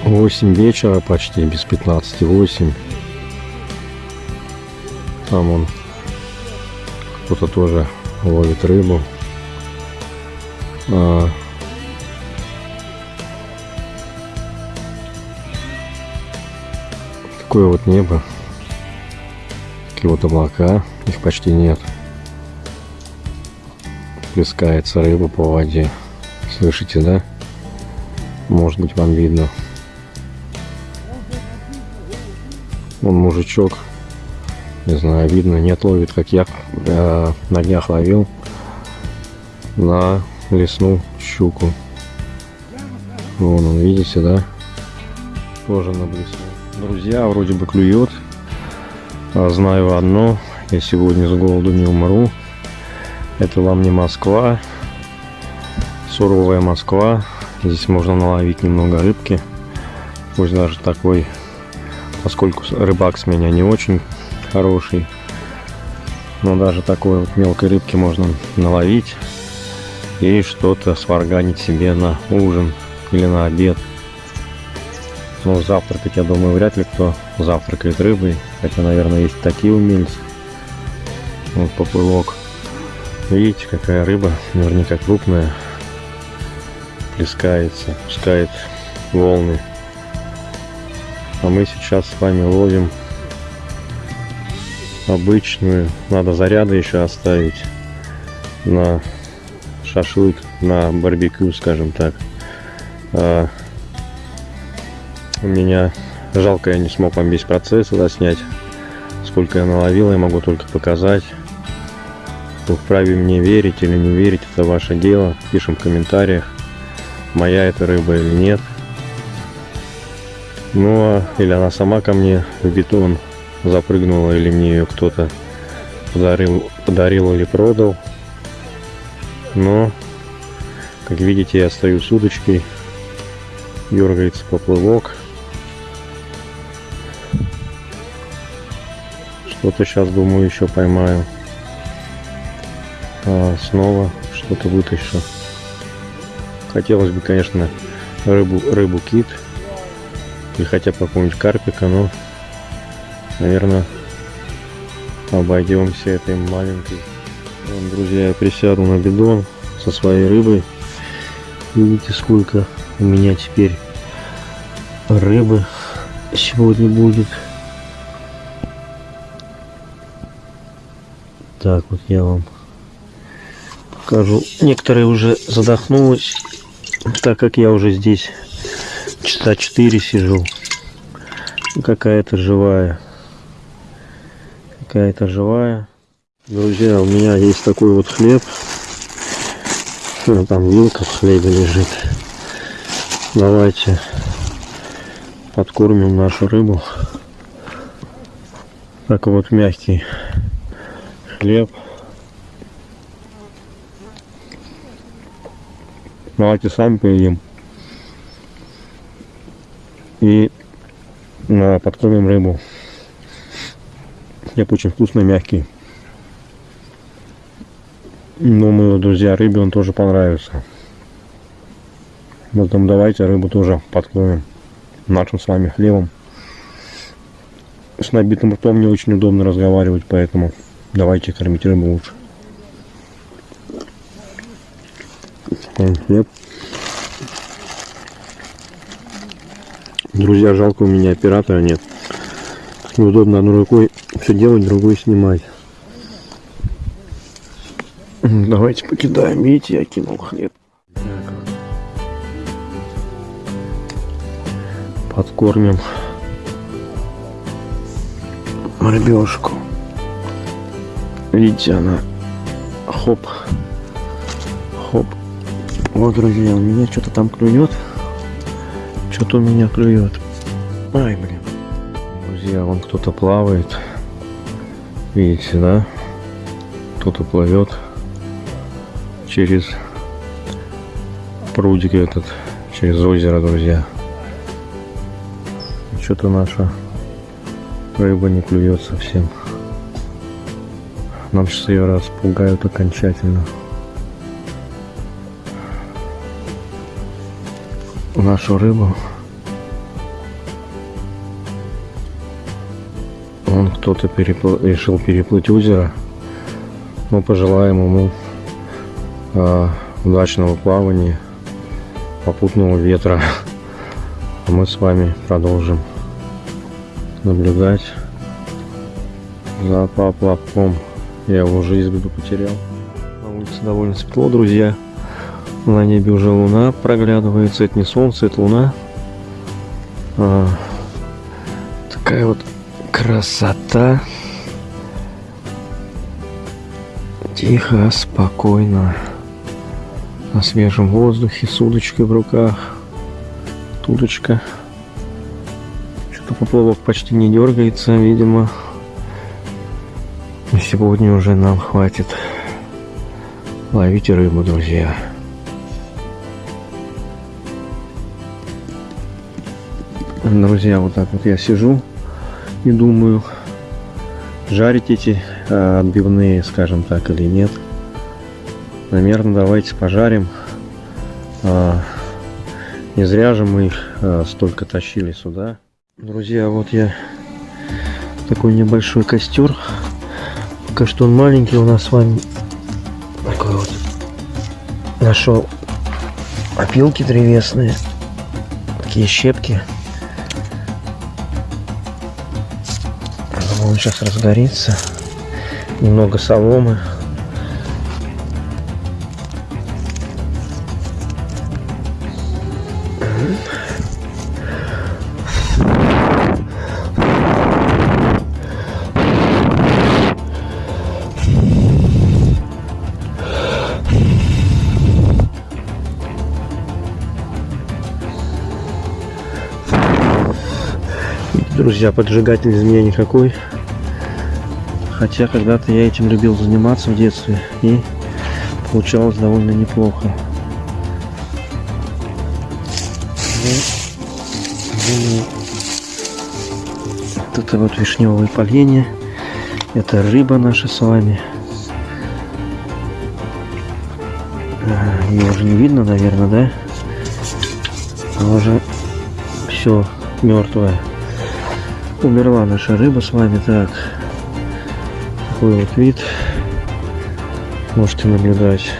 Speaker 1: 8 вечера почти, без 15, 8. Там он кто-то тоже ловит рыбу. А, такое вот небо. Такие вот облака. Их почти нет. Плескается рыба по воде. Слышите, да? Может быть вам видно. Вон мужичок. Не знаю, видно, нет, ловит, как я э, на днях ловил на лесную щуку. Вон он, видите, да? Тоже на блесну. Друзья, вроде бы клюет. А знаю одно, я сегодня с голоду не умру. Это вам не Москва. Суровая Москва. Здесь можно наловить немного рыбки. Пусть даже такой, поскольку рыбак с меня не очень хороший. Но даже такой вот мелкой рыбки можно наловить и что-то сварганить себе на ужин или на обед. Но завтракать, я думаю, вряд ли кто завтракает рыбой. Хотя, наверное, есть такие умельцы. Вот поплывок. Видите, какая рыба, наверняка крупная. Плескается, пускает волны. А мы сейчас с вами ловим обычную. Надо заряды еще оставить на шашлык, на барбекю, скажем так. А, у меня жалко, я не смог вам весь процесс заснять. Сколько я наловил, я могу только показать. Вы вправе мне верить или не верить, это ваше дело. Пишем в комментариях, моя это рыба или нет. Ну, а, или она сама ко мне в бетон запрыгнула, или мне ее кто-то подарил, подарил или продал. Но, как видите, я стою с удочкой, дергается поплывок. Что-то сейчас, думаю, еще поймаю. А, снова что-то вытащу. Хотелось бы, конечно, рыбу, рыбу кит. Или хотя бы какого-нибудь карпика, но, наверное, обойдемся этой маленькой. Вон, друзья, я присяду на бидон со своей рыбой. Видите, сколько у меня теперь рыбы сегодня будет. Так, вот я вам покажу. Некоторые уже задохнулись, так как я уже здесь часа 4 сижу. Какая-то живая. Какая-то живая. Друзья, у меня есть такой вот хлеб. Ну, Там вилка в хлебе лежит. Давайте подкормим нашу рыбу. Так вот мягкий хлеб. Давайте сами поедим. И а, подкормим рыбу. Хлеб очень вкусный, мягкий. Думаю, друзья, рыбе он тоже понравится. Поэтому давайте рыбу тоже подкормим нашим с вами хлебом. С набитым ртом не очень удобно разговаривать, поэтому давайте кормить рыбу лучше. Такой хлеб. Друзья, жалко у меня оператора нет. Неудобно одной рукой все делать, другой снимать. Давайте покидаем. Видите, я кинул хлеб. Подкормим рыбешку. Видите, она хоп. Вот, друзья, у меня что-то там клюет. Что-то у меня клюет. Ай, блин. Друзья, вон кто-то плавает. Видите, да? Кто-то плывет через прудик этот, через озеро, друзья. Что-то наша рыба не клюет совсем. Нам сейчас ее распугают окончательно. Нашу рыбу. Он кто-то перепл- решил переплыть озеро. Мы пожелаем ему а, удачного плавания, попутного ветра. А мы с вами продолжим наблюдать за поплавком. Я его из виду потерял. На улице довольно светло, друзья. На небе уже луна проглядывается. Это не солнце, это луна. А, такая вот красота. Тихо, спокойно. На свежем воздухе, с удочкой в руках. Тудочка. Что-то поплавок почти не дергается, видимо. Сегодня уже нам хватит ловить рыбу, друзья. Друзья, вот так вот я сижу и думаю, жарить эти а, отбивные, скажем так, или нет. Наверное, давайте пожарим. А, не зря же мы их а, столько тащили сюда. Друзья, вот я такой небольшой костер. Пока что он маленький у нас с вами. Такой вот. Нашел опилки древесные. Такие щепки. Он сейчас разгорится. Немного соломы. Друзья, поджигатель из меня никакой. Хотя когда-то я этим любил заниматься в детстве. И получалось довольно неплохо. Вот это вот вишневое поленье. Это рыба наша с вами. А, Ее уже не видно, наверное, да? Она уже все мертвая. Умерла наша рыба с вами. Так. Такой вот вид. Можете наблюдать.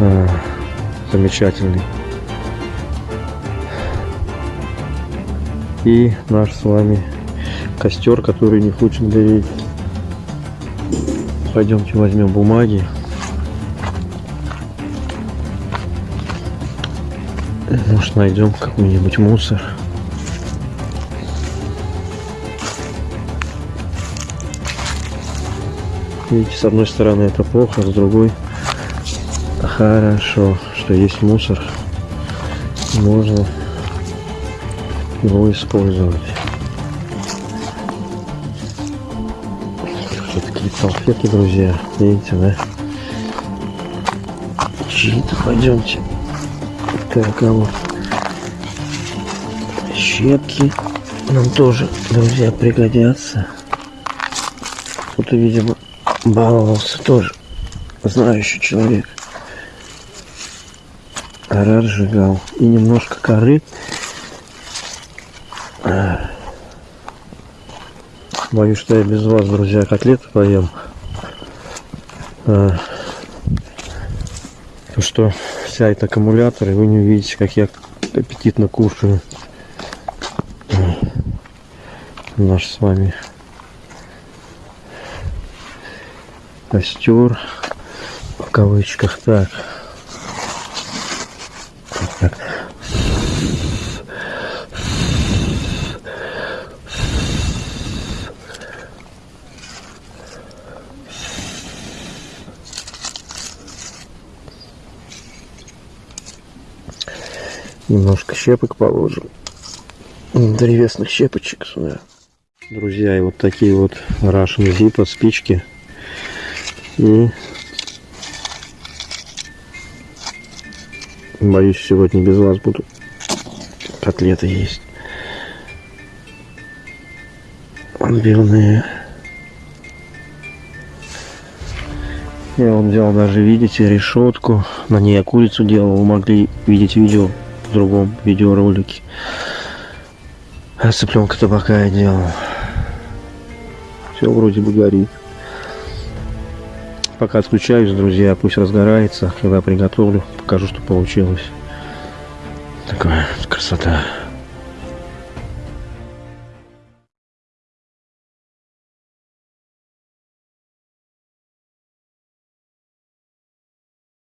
Speaker 1: А, замечательный. И наш с вами костер, который не хочет гореть. пойдемте возьмем бумаги. Может найдем какой-нибудь мусор. Видите, с одной стороны это плохо, с другой хорошо, что есть мусор. Можно его использовать. Вот такие салфетки, друзья. Видите, да? Чьи-то пойдемте. Так, а вот щепки нам тоже, друзья, пригодятся. Кто-то, видимо, баловался тоже. Знающий человек. Кора сжигал. И немножко коры. Боюсь, что я без вас, друзья, котлеты поем. А. То, что сядет аккумулятор, и вы не увидите, как я аппетитно кушаю. Наш с вами костер в кавычках так. Немножко щепок положим. Древесных щепочек сюда. Друзья и вот такие вот Russian Zippo спички и боюсь, сегодня без вас буду котлеты есть. Отбивные. Я вот взял даже, видите, решетку. На ней я курицу делал. Вы могли видеть видео в другом видеоролике. А цыпленка табака я делал. Все вроде бы горит. Пока отключаюсь, друзья, пусть разгорается. Когда приготовлю, покажу, что получилось. Такая красота.